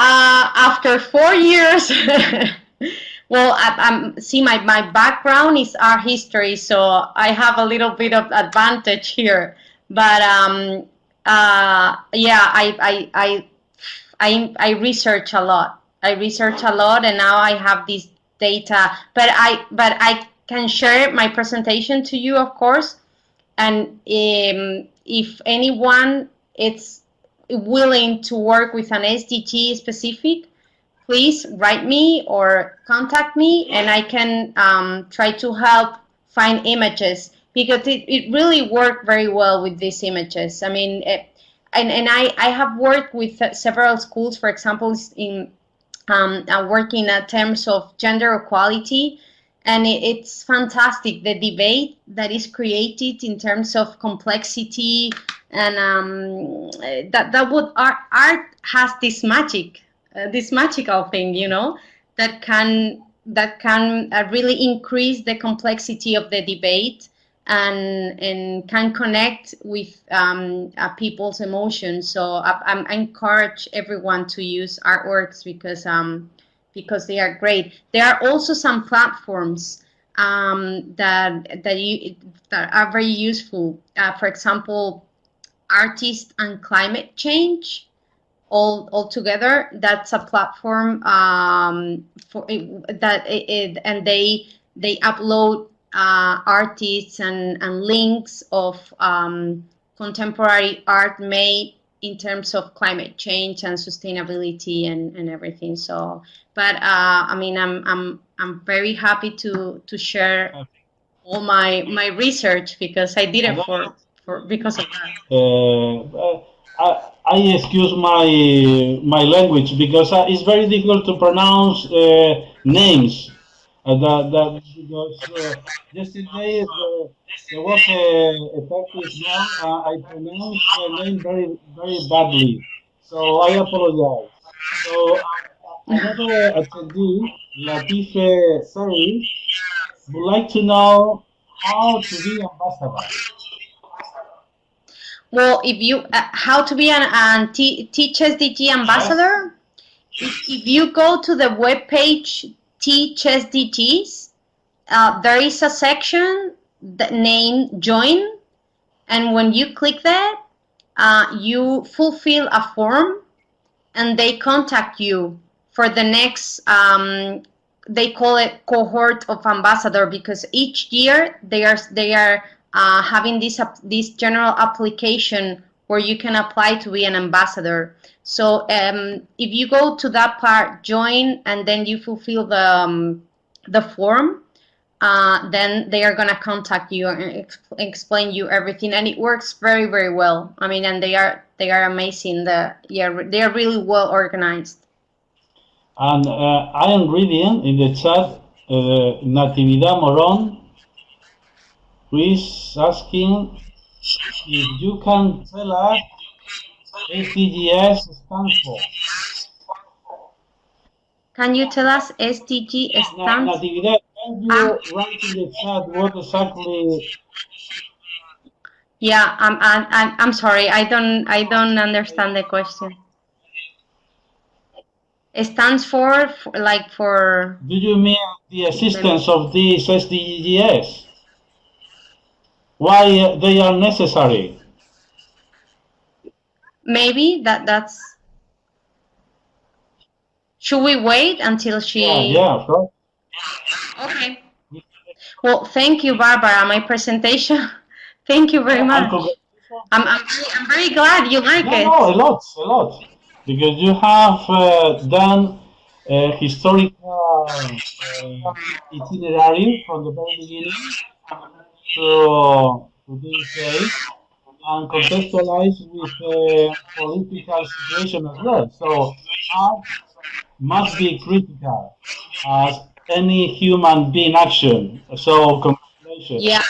Uh, after four years, well, I, I'm see my my background is art history, so I have a little bit of advantage here. But um, uh, yeah, I I I I I research a lot. I research a lot, and now I have this data. But I but I can share my presentation to you, of course. And um, if anyone is willing to work with an SDG specific, please write me or contact me, and I can um, try to help find images because it, it really worked very well with these images. I mean, it, and, and I, I have worked with several schools, for example, in um, uh, working in terms of gender equality, and it, it's fantastic the debate that is created in terms of complexity and um, that that would art art has this magic, uh, this magical thing, you know, that can that can uh, really increase the complexity of the debate and and can connect with um, uh, people's emotions. So I, I encourage everyone to use artworks because um, because they are great. There are also some platforms um, that that you that are very useful. Uh, for example, artist and climate change all all together. That's a platform um, for that it, and they they upload uh, artists and, and links of um, contemporary art made in terms of climate change and sustainability and, and everything. So, but uh, I mean, I'm I'm I'm very happy to to share all my my research because I did it for for because of that. Uh, I, I excuse my my language because uh, it's very difficult to pronounce uh, names. Uh, that, that because uh, yesterday uh, there was a, a Turkish man. Uh, I pronounced the name very very badly, so I apologize. So uh, another attendee, Latife Sari, would like to know how to be ambassador. Well, if you uh, how to be an, an Teach SDG ambassador, if, if you go to the web page Teach SDGs, uh, there is a section that named Join, and when you click that, uh, you fulfill a form, and they contact you for the next. Um, they call it cohort of ambassador because each year they are they are uh, having this this general application where you can apply to be an ambassador. So um, if you go to that part, join, and then you fulfill the um, the form, uh, then they are gonna contact you and ex explain you everything, and it works very very well. I mean, and they are they are amazing. The yeah, they are really well organized. And uh, I am reading in the chat uh, Natividad Moron, who is asking if you can tell us SDGs stands for. Can you tell us SDG Na- stands? Natividad, can you Ah. write in the chat what exactly Yeah, I'm, I'm, I'm I'm sorry. I don't, I don't understand the question. It stands for, for like for, do you mean the existence of these SDGs? Why uh, they are necessary? maybe that, that's. Should we wait until she? Yeah, yeah, course. Okay. Well, thank you, Barbara. My presentation. Thank you very much. I'm, I'm, very- I'm very glad you like No, it. no, a lot, a lot. Because you have uh, done a historical uh, itinerary from the very beginning to, this day and contextualized with the political situation as well. So art must be critical as any human being action. So congratulations. Yeah.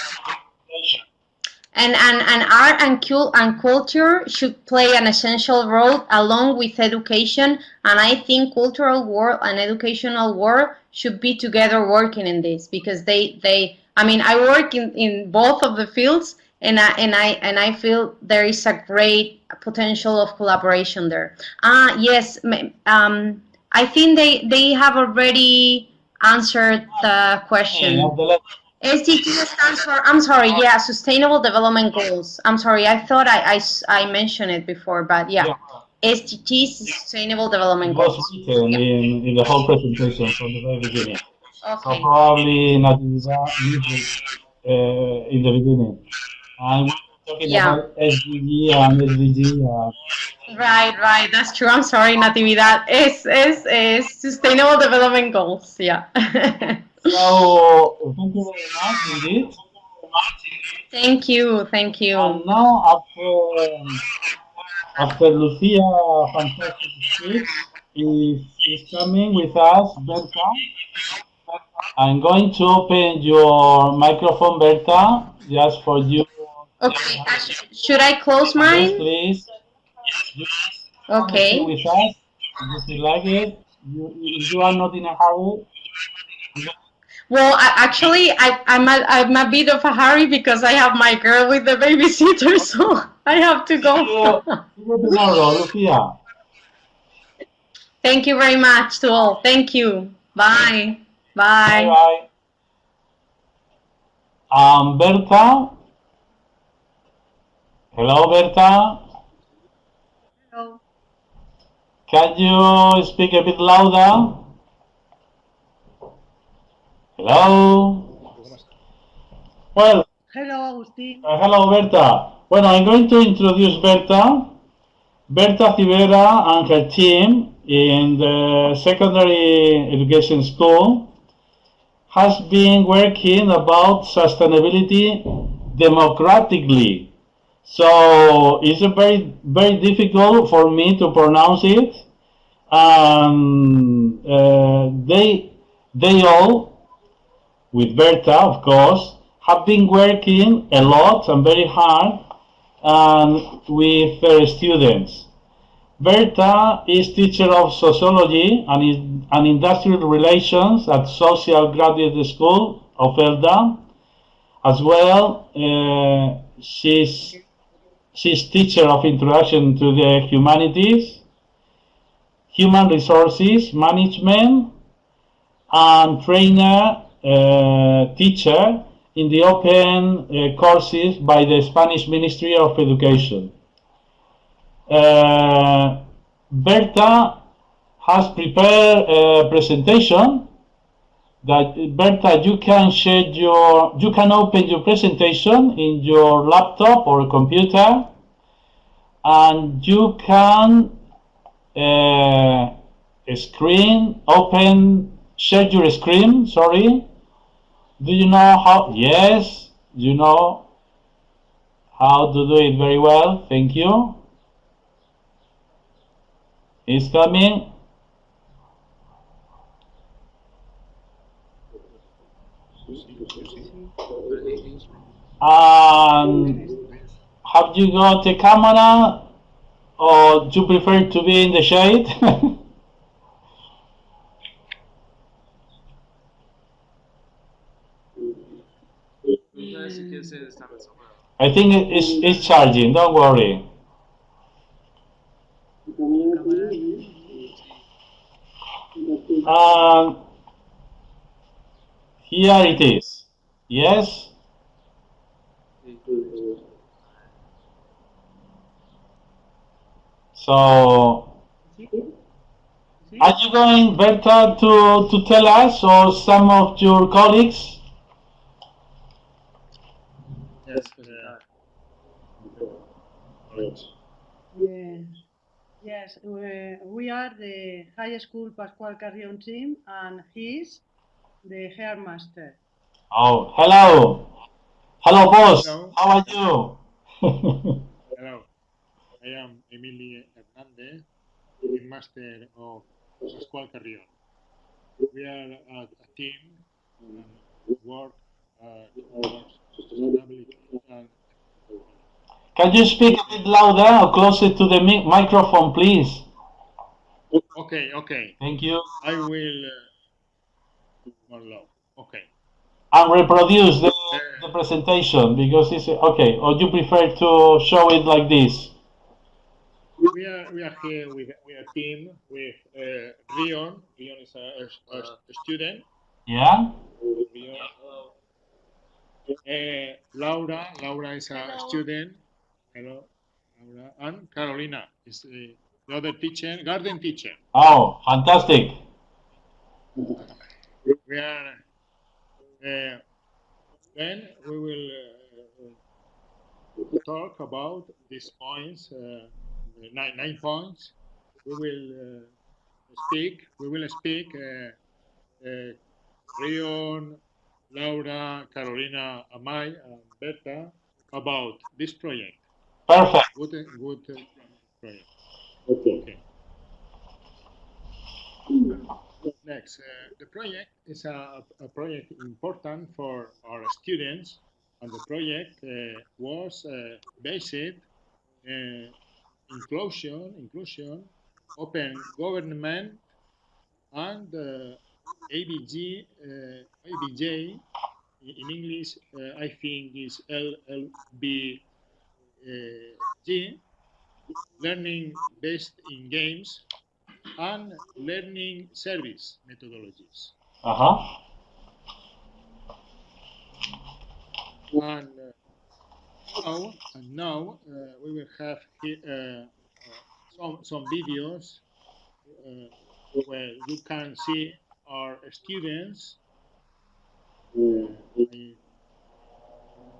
And, and, and art and, cul- and culture should play an essential role along with education. And I think cultural world and educational world should be together working in this because they, they I mean, I work in, in both of the fields and I, and I and I feel there is a great potential of collaboration there. Ah, yes, um, I think they, they have already answered the question. SDG stands for, I'm sorry, yeah, Sustainable Development Goals. I'm sorry, I thought I, I I mentioned it before, but yeah. SDGs, Sustainable Development Goals. in, in the whole presentation from the very beginning. So probably it uh, in the beginning. And talking Yeah. about SDG and SDG. Uh, Right, right, that's true. I'm sorry, Natividad. Es, es, es Sustainable Development Goals, yeah. so thank you very much indeed. Thank you, thank you. And now after um, after Lucia fantastic speech is, is coming with us, Berta. I'm going to open your microphone, Berta, just for you. Okay, uh, should I close Yes, mine? please. You Okay. with us if you like it. You, you are not in a hurry, Well, I, actually, I, I'm, a, I'm a bit of a hurry because I have my girl with the babysitter, so I have to go. see you tomorrow, Lucia. Thank you very much to all. Thank you. Bye. Bye Bye. bye. Um, Berta. Hello, Berta. Hello. Can you speak a bit louder? Hello. Well, Hello, Agustín. Uh, hello, Berta. Well, I'm going to introduce Berta. Berta Rivera and her team in the secondary education school has been working about sustainability democratically. So it's very, very difficult for me to pronounce it. And uh, they, they all with Berta, of course, have been working a lot and very hard um, with their students. Berta is teacher of sociology and, and industrial relations at Social Graduate School of ELDA. As well, uh, she's, she's teacher of introduction to the humanities, human resources management, and trainer uh, teacher in the open uh, courses by the Spanish Ministry of Education. Uh, Berta has prepared a presentation that Berta you can share your you can open your presentation in your laptop or computer and you can uh, screen open share your screen sorry. Do you know how yes you know how to do it very well thank you is coming um, have you got a camera or do you prefer to be in the shade? I think it's, it's charging, don't worry. Um, here it is. Yes? So, are you going, Berta, to, to tell us or some of your colleagues? Yes. Yeah. Yes, we, we are the high school Pascual Carrion team, and he's the hairmaster. Oh, hello. Hello, boss. Hello. How are you? Hello, I am Emilio Hernandez, the master of Pascual Carrion. We are a, a team and work uh, towards sustainability and Can you speak a bit louder or closer to the mi- microphone, please? okay, okay. Thank you. I will uh, more low. Okay. And reproduce the, the presentation because it's okay. Or do you prefer to show it like this? We are we are here with with a team with uh, Rion. Rion is a, a, a student. Yeah. Rion. Uh, Laura, Laura is a student. Hello, Laura. And Carolina is uh, the other teacher, garden teacher. Oh, fantastic. We are. Uh, then we will uh, talk about these points, uh, nine, nine points. We will uh, speak. We will speak. Uh, uh, Rion, Laura, Carolina, Amai, and Berta about this project. Perfect. Good, good uh, project. Okay. Next, uh, the project is a, a project important for our students, and the project uh, was uh, based uh, inclusion, inclusion, open government, and uh, ABG, uh, ABJ in English, uh, I think is LLBG, learning based in games and learning service methodologies. Uh huh. And uh, now, and now uh, we will have here, uh, some some videos uh, where you can see our students. Uh,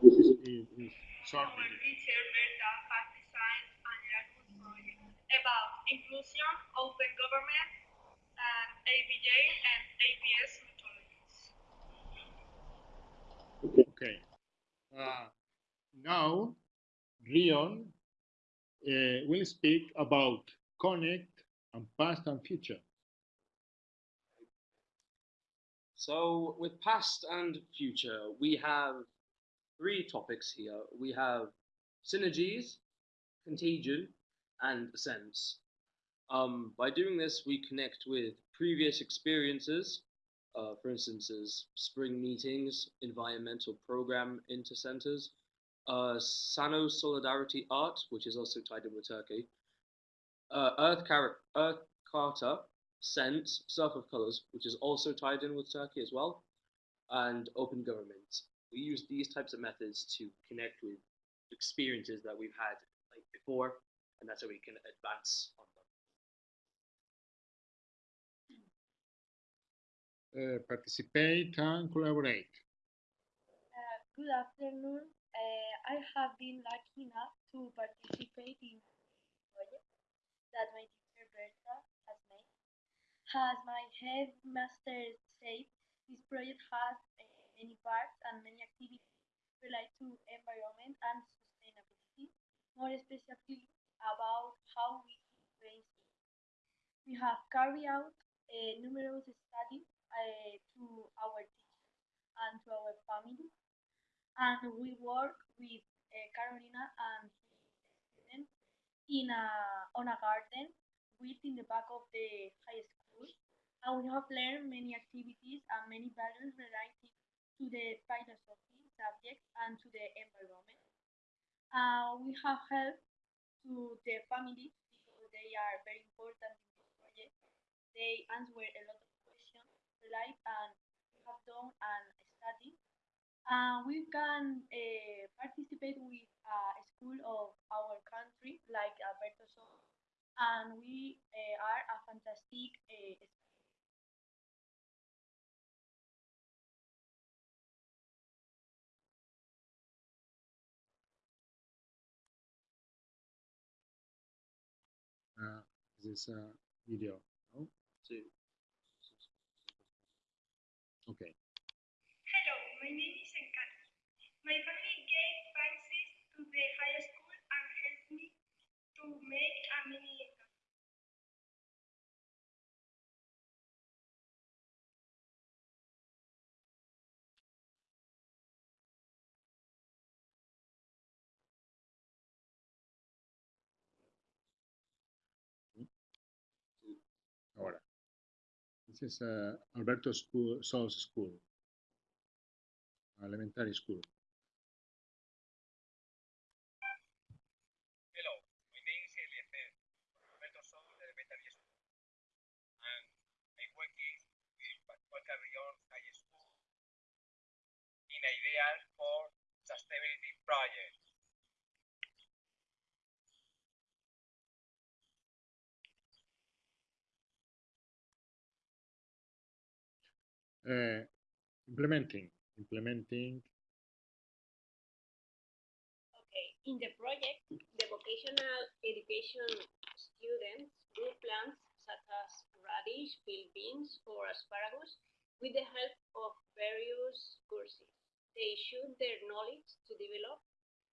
this is, is, is short Our video. teacher Berta has designed an Erasmus project about inclusion, open government, and ABJ and APS methodologies. Okay. Uh, now, Rion uh, will speak about connect and past and future. So, with past and future, we have three topics here. We have synergies, contagion, and sense. Um, by doing this, we connect with previous experiences, uh, for instance, as spring meetings, environmental program intercenters, uh, Sano Solidarity Art, which is also tied in with Turkey, uh, Earth, Car- Earth Charter, Sense, Surf of Colors, which is also tied in with Turkey as well, and Open Government. We use these types of methods to connect with experiences that we've had like before, and that's how we can advance on them. Uh, participate and collaborate. Uh, good afternoon. Uh, I have been lucky enough to participate in a project that my teacher Berta has made. As my headmaster said, this project has many parts and many activities related to environment and sustainability, more specifically about how we brainstorm. We have carried out uh, numerous studies uh, to our teachers and to our family and we work with uh, Carolina and his in a on a garden with in the back of the high school, and we have learned many activities and many values related to the philosophy subject and to the environment. Uh, we have helped to the families because they are very important in this project. They answer a lot of questions like and we have done an study. Uh, we can uh, participate with a school of our country like Alberto Sol, and we uh, are a fantastic uh, this uh, video. No? Okay. Hello, my name is Encanto. My family gave Francis to the high school and helped me to make a mini This is uh, Alberto School, Sol's School. Elementary school. Hello, my name is Eliezer Alberto Sol Elementary School, and I'm working with Pascual Carrion High School in ideas for sustainability projects. Uh, implementing, implementing. Okay, in the project, the vocational education students grew plants such as radish, field beans, or asparagus with the help of various courses. They showed their knowledge to develop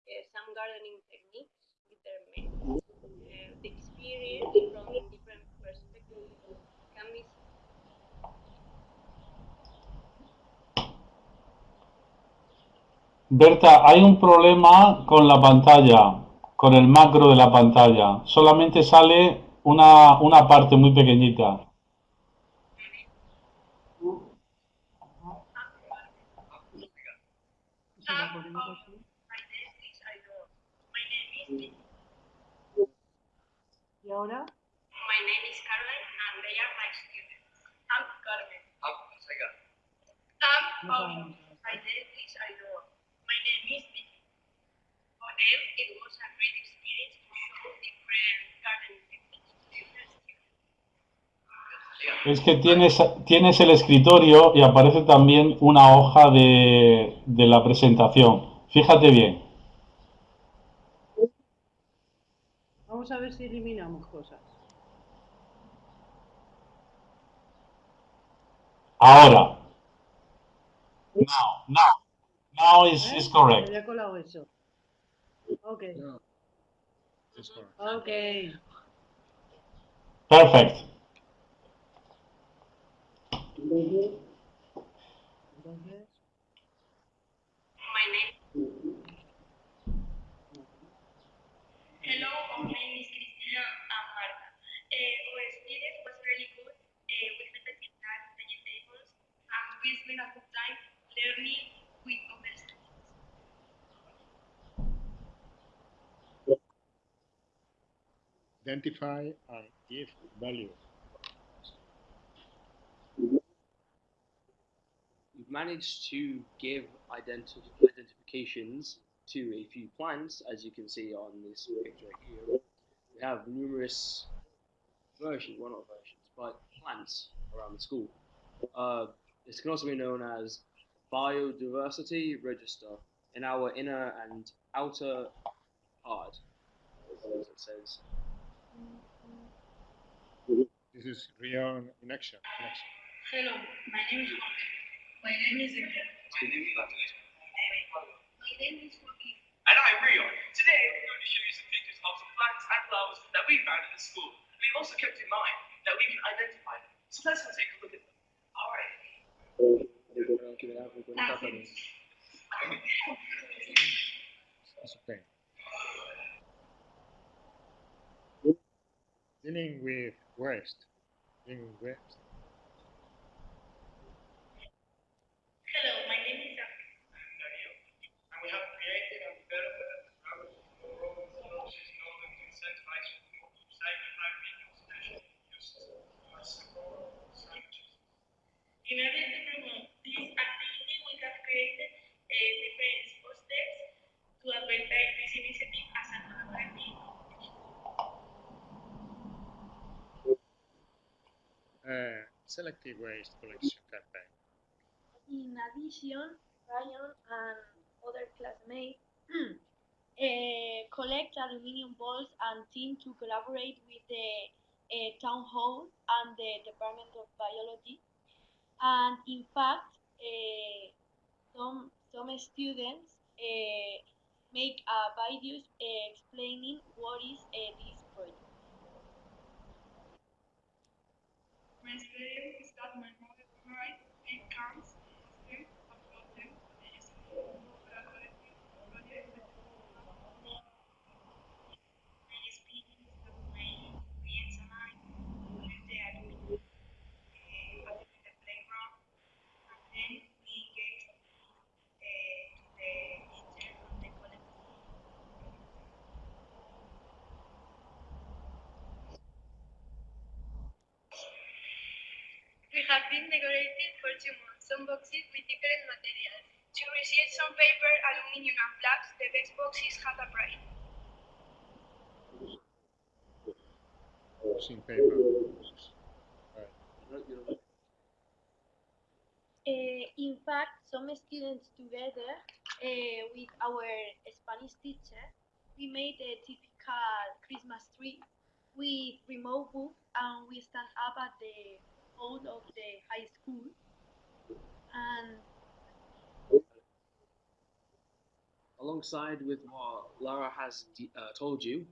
uh, some gardening techniques with their mates. Uh, the experience from different perspectives can be Berta, hay un problema con la pantalla, con el macro de la pantalla. Solamente sale una, una parte muy pequeñita. ¿Y ahora? My name is Caroline and they are my students. I'm Carmen. I'm Sega. I'm No Paula. sabemos. My name is Aidor. My name is Vicky. For them, it was a great experience to show different gardening techniques to different students. Es que tienes, tienes el escritorio y aparece también una hoja de, de la presentación. Fíjate bien. Vamos a ver si eliminamos cosas. Ahora. Now, now. Now is, ¿Eh? is Me correct. había colado eso. Ok, No. This one. ok. Perfect. Entonces, My name. Hello, my name is Cristina and Marta. Uh, our experience was really good. Uh, we presented that vegetables and we spent a good time learning with other students. Identify and give value. We've managed to give identi- identifications to a few plants, as you can see on this picture here. We have numerous versions, well not versions, but plants around the school. Uh, this can also be known as biodiversity register in our inner and outer part, as it says. This is Rion in action. In action. Hello, my name is Jorge. My name is Enrique. My name is Matheus. My name is Joaquin. And I'm Rio. Today we're going to show you some pictures of some plants and flowers that we found in the school. We've also kept in mind that we can identify them. So let's go take a look at them. Alright. It's okay. dealing with waste. Dealing with. Hello, my name is I'm Daniel, and we have created and developed a program for resources in order to incentivize recycling by reuse as sandwiches. In order to promote this activity, we have created uh, different steps to advertise this initiative as a collaborative Uh, selective waste collection campaign. In addition, Ryan and other classmates eh, collect aluminium balls and team to collaborate with the eh, town hall and the Department of Biology. And in fact, eh, some some students make a videos eh, explaining what is this project. My experience is that my mother memorized eight counts of them and brought them to the school for a collective project with My experience is that my experience and I lived there uh, at the playground and then we gave uh, to the teacher of the collective. We have been decorating for two months some boxes with different materials. To receive some paper, aluminium and flags, the best boxes have a price. Using paper. Right. Uh, in fact, some students together uh, with our Spanish teacher, we made a typical Christmas tree with remote book and we stand up at the hall of the high school and Alongside with what Lara has uh, told you,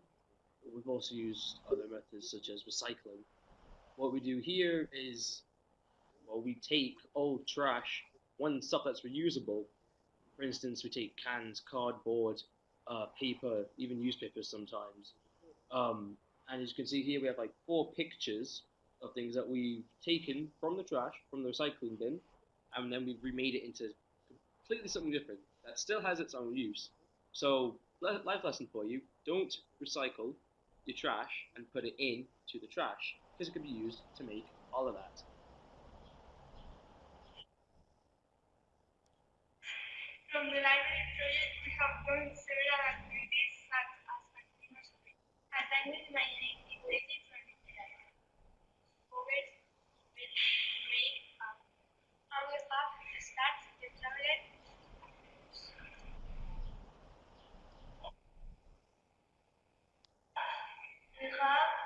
we've also used other methods such as recycling. What we do here is, well, we take old trash, one stuff that's reusable. For instance, we take cans, cardboard, uh, paper, even newspapers sometimes. Um, and as you can see here, we have like four pictures of things that we've taken from the trash, from the recycling bin, and then we've remade it into completely something different that still has its own use. So, life lesson for you: don't recycle your trash and put it into the trash because it could be used to make all of that. From the library project, we have done several activities such as assignment my native places for literature, covers, make up, and we have started the traveler. We have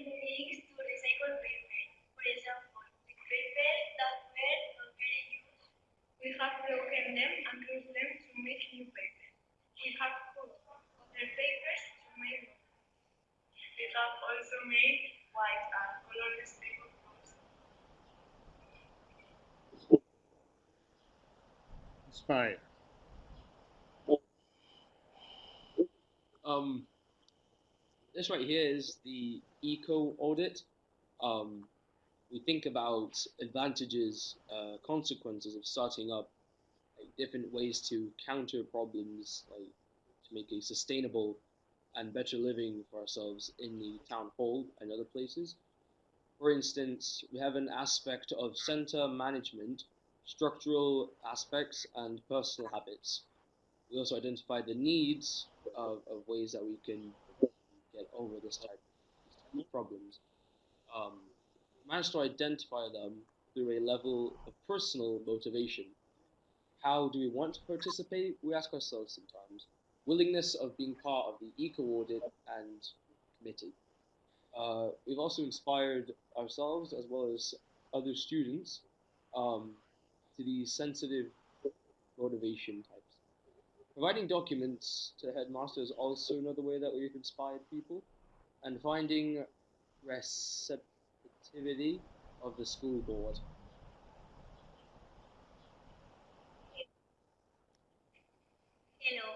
done many things to recycle paper. For example, with paper that were not very used we have broken them and used them to make new paper. We have put other papers to make. We have also made white and colorless paper cups. Inspire. Um, this right here is the eco audit. Um, we think about advantages, uh, consequences of starting up like, different ways to counter problems, like to make a sustainable and better living for ourselves in the town hall and other places. For instance, we have an aspect of center management, structural aspects, and personal habits. We also identify the needs of, of ways that we can get over this type, of problems. Um, managed to identify them through a level of personal motivation. How do we want to participate? We ask ourselves sometimes. Willingness of being part of the eco audit and committee. Uh, we've also inspired ourselves as well as other students um, to these sensitive motivation types. Providing documents to headmaster is also another way that we've inspired people, and finding receptivity of the school board. Hello,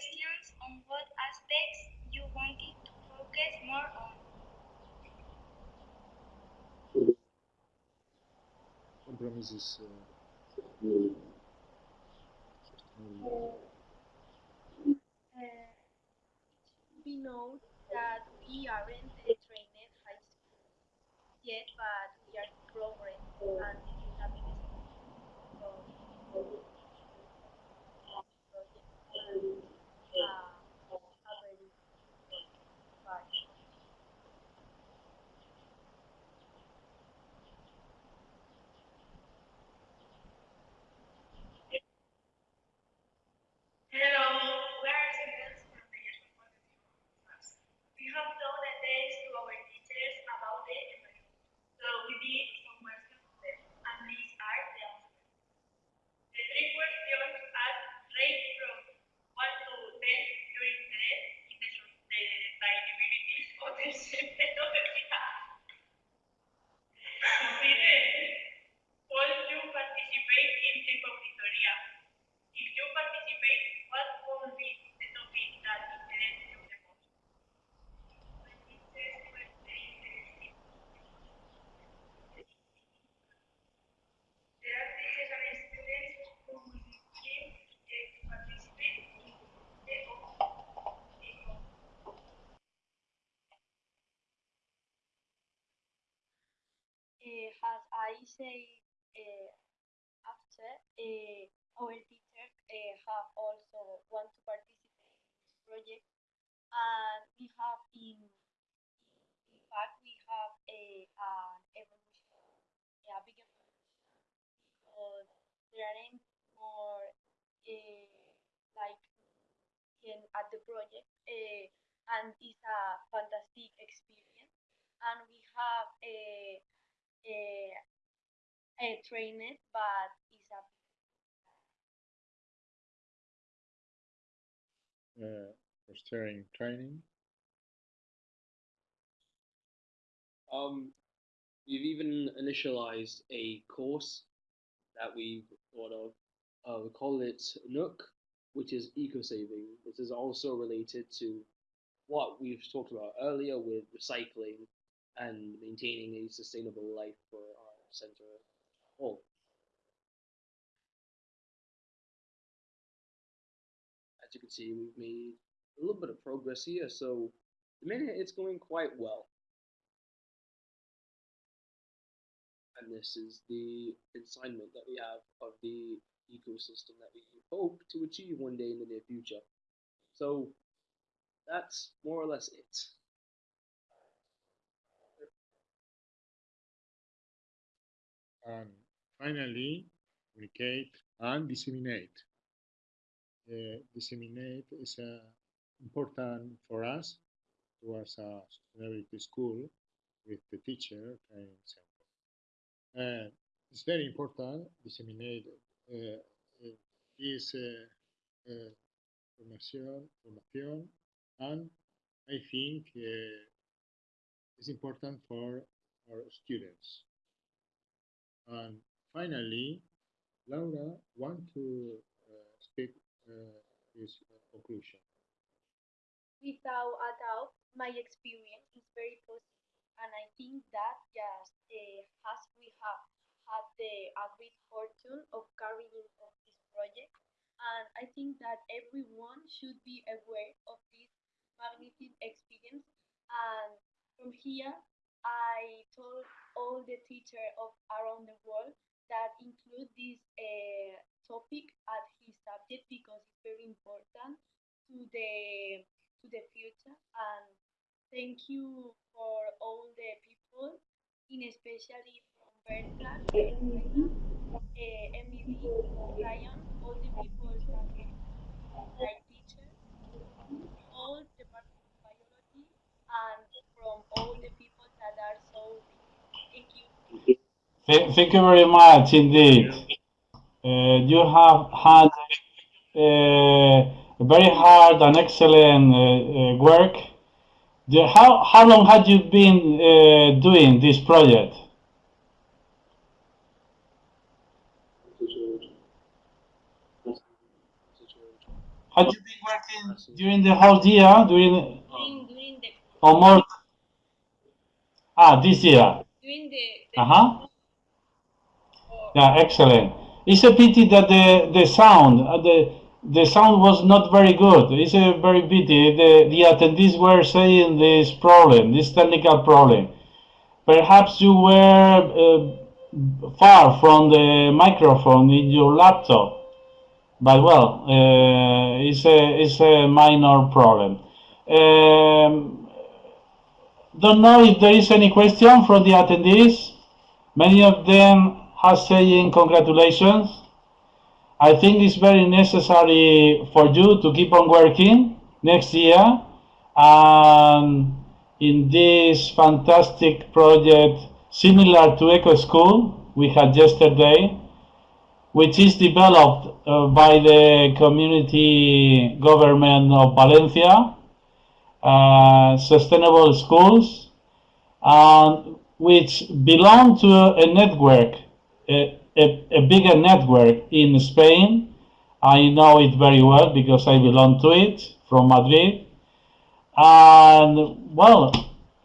questions on what aspects you wanted to focus more on. Compromises. Uh, um, we know that we aren't the trained high school yet, but we are progressing and we is the. Hello, we are students from the Yeshua class. We have told the days to our teachers about the environment. So we did some questions for them, and these are the answers. The three questions are rated from 1 to 10 during the day in the, short- the sustainability of the center of the Will you participate in the auditoria? If you participate, what will be the topic that interests you the most? My teachers were very interested. There are teachers and students who will be keen eh, to participate in the eco. Uh, as I say uh, after, uh, our teacher uh, have also want to participate in this project, and we have in in fact we have a an evolution, a big evolution because there aren't more like in at the project, uh, and it's a fantastic experience, and we have a a a trained, but it's a uh, for steering training. Um, we've even initialized a course that we've thought of. Uh, we call it Nook, which is eco saving. This is also related to what we've talked about earlier with recycling and maintaining a sustainable life for our center as a whole. As you can see, we've made a little bit of progress here, so the minute it's going quite well. and this is the assignment that we have of the ecosystem that we hope to achieve one day in the near future. So that's more or less it. And finally, communicate and disseminate. Uh, disseminate is uh, important for us towards a sustainability school with the teacher center. Uh, it's very important disseminate uh, uh, this uh, uh, information, information, and I think uh, it's important for our students. And finally, Laura want to uh, speak uh, his conclusion. Without a doubt, my experience is very positive, and I think that just uh, as we have had the great fortune of carrying of this project, and I think that everyone should be aware of this magnificent experience. And from here, I told all the teachers of around the world that include this uh, topic as his subject because it's very important to the to the future and thank you for all the people in especially from Bertrand, uh, Emily, Ryan, all the people that like teachers, all the biology and from all the people that are so thank you. Th- thank you very much indeed. Uh, you have had uh, very hard and excellent uh, uh, work. The- how, how long had you been uh, doing this project? Had you been working during the whole year, during During, during the or more? Ah, this year. during the, the Uh huh. Yeah, excellent. It's a pity that the the sound uh, the the sound was not very good. It's a very pity. The the attendees were saying this problem, this technical problem. Perhaps you were uh, far from the microphone in your laptop. But well, uh, it's a it's a minor problem. Um, don't know if there is any question from the attendees. Many of them are saying congratulations. I think it's very necessary for you to keep on working next year and in this fantastic project similar to Eco School we had yesterday, which is developed uh, by the community government of Valencia, uh, sustainable schools, and which belong to a network, a, a, bigger network in Spain. I know it very well because I belong to it from Madrid. And well,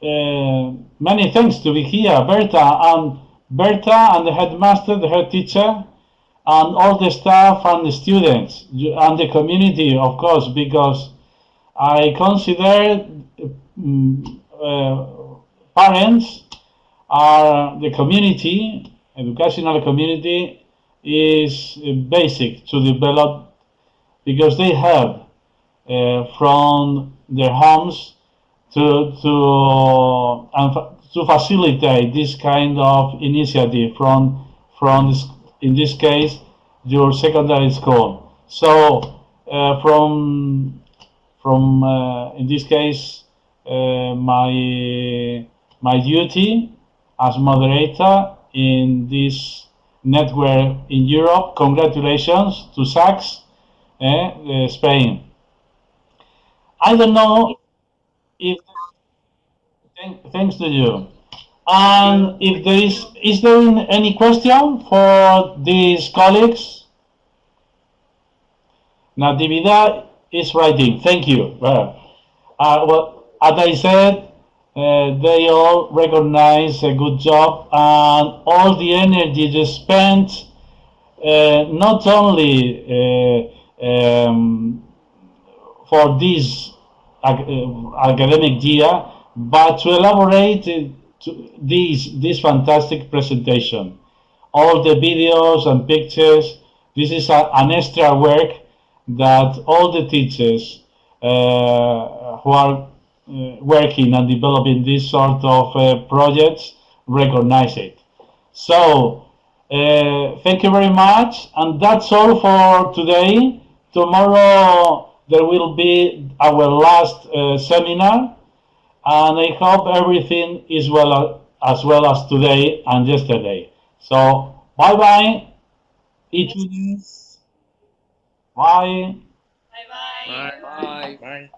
uh, many thanks to be here, Berta and Berta and the headmaster, the head teacher, and all the staff and the students and the community, of course, because I consider um, uh, parents are the community, educational community is basic to develop because they have uh, from their homes to to and to facilitate this kind of initiative from from this, in this case your secondary school. So uh, from from uh, in this case uh, my my duty as moderator in this network in Europe. Congratulations to SACS eh, Spain. I don't know if thanks to you. And if there is is there any question for these colleagues? Natividad is writing. Thank you. Uh, well as I said, uh, they all recognize a good job and all the energy they spent uh, not only uh, um, for this uh, academic year, but to elaborate to this, this fantastic presentation. All the videos and pictures, this is a, an extra work that all the teachers uh, who are uh, working and developing this sort of uh, projects recognize it. So, uh, thank you very much. And that's all for today. Tomorrow there will be our last uh, seminar. And I hope everything is well as well as today and yesterday. So, bye-bye. Each Bye. Bye. Bye. Bye. Bye.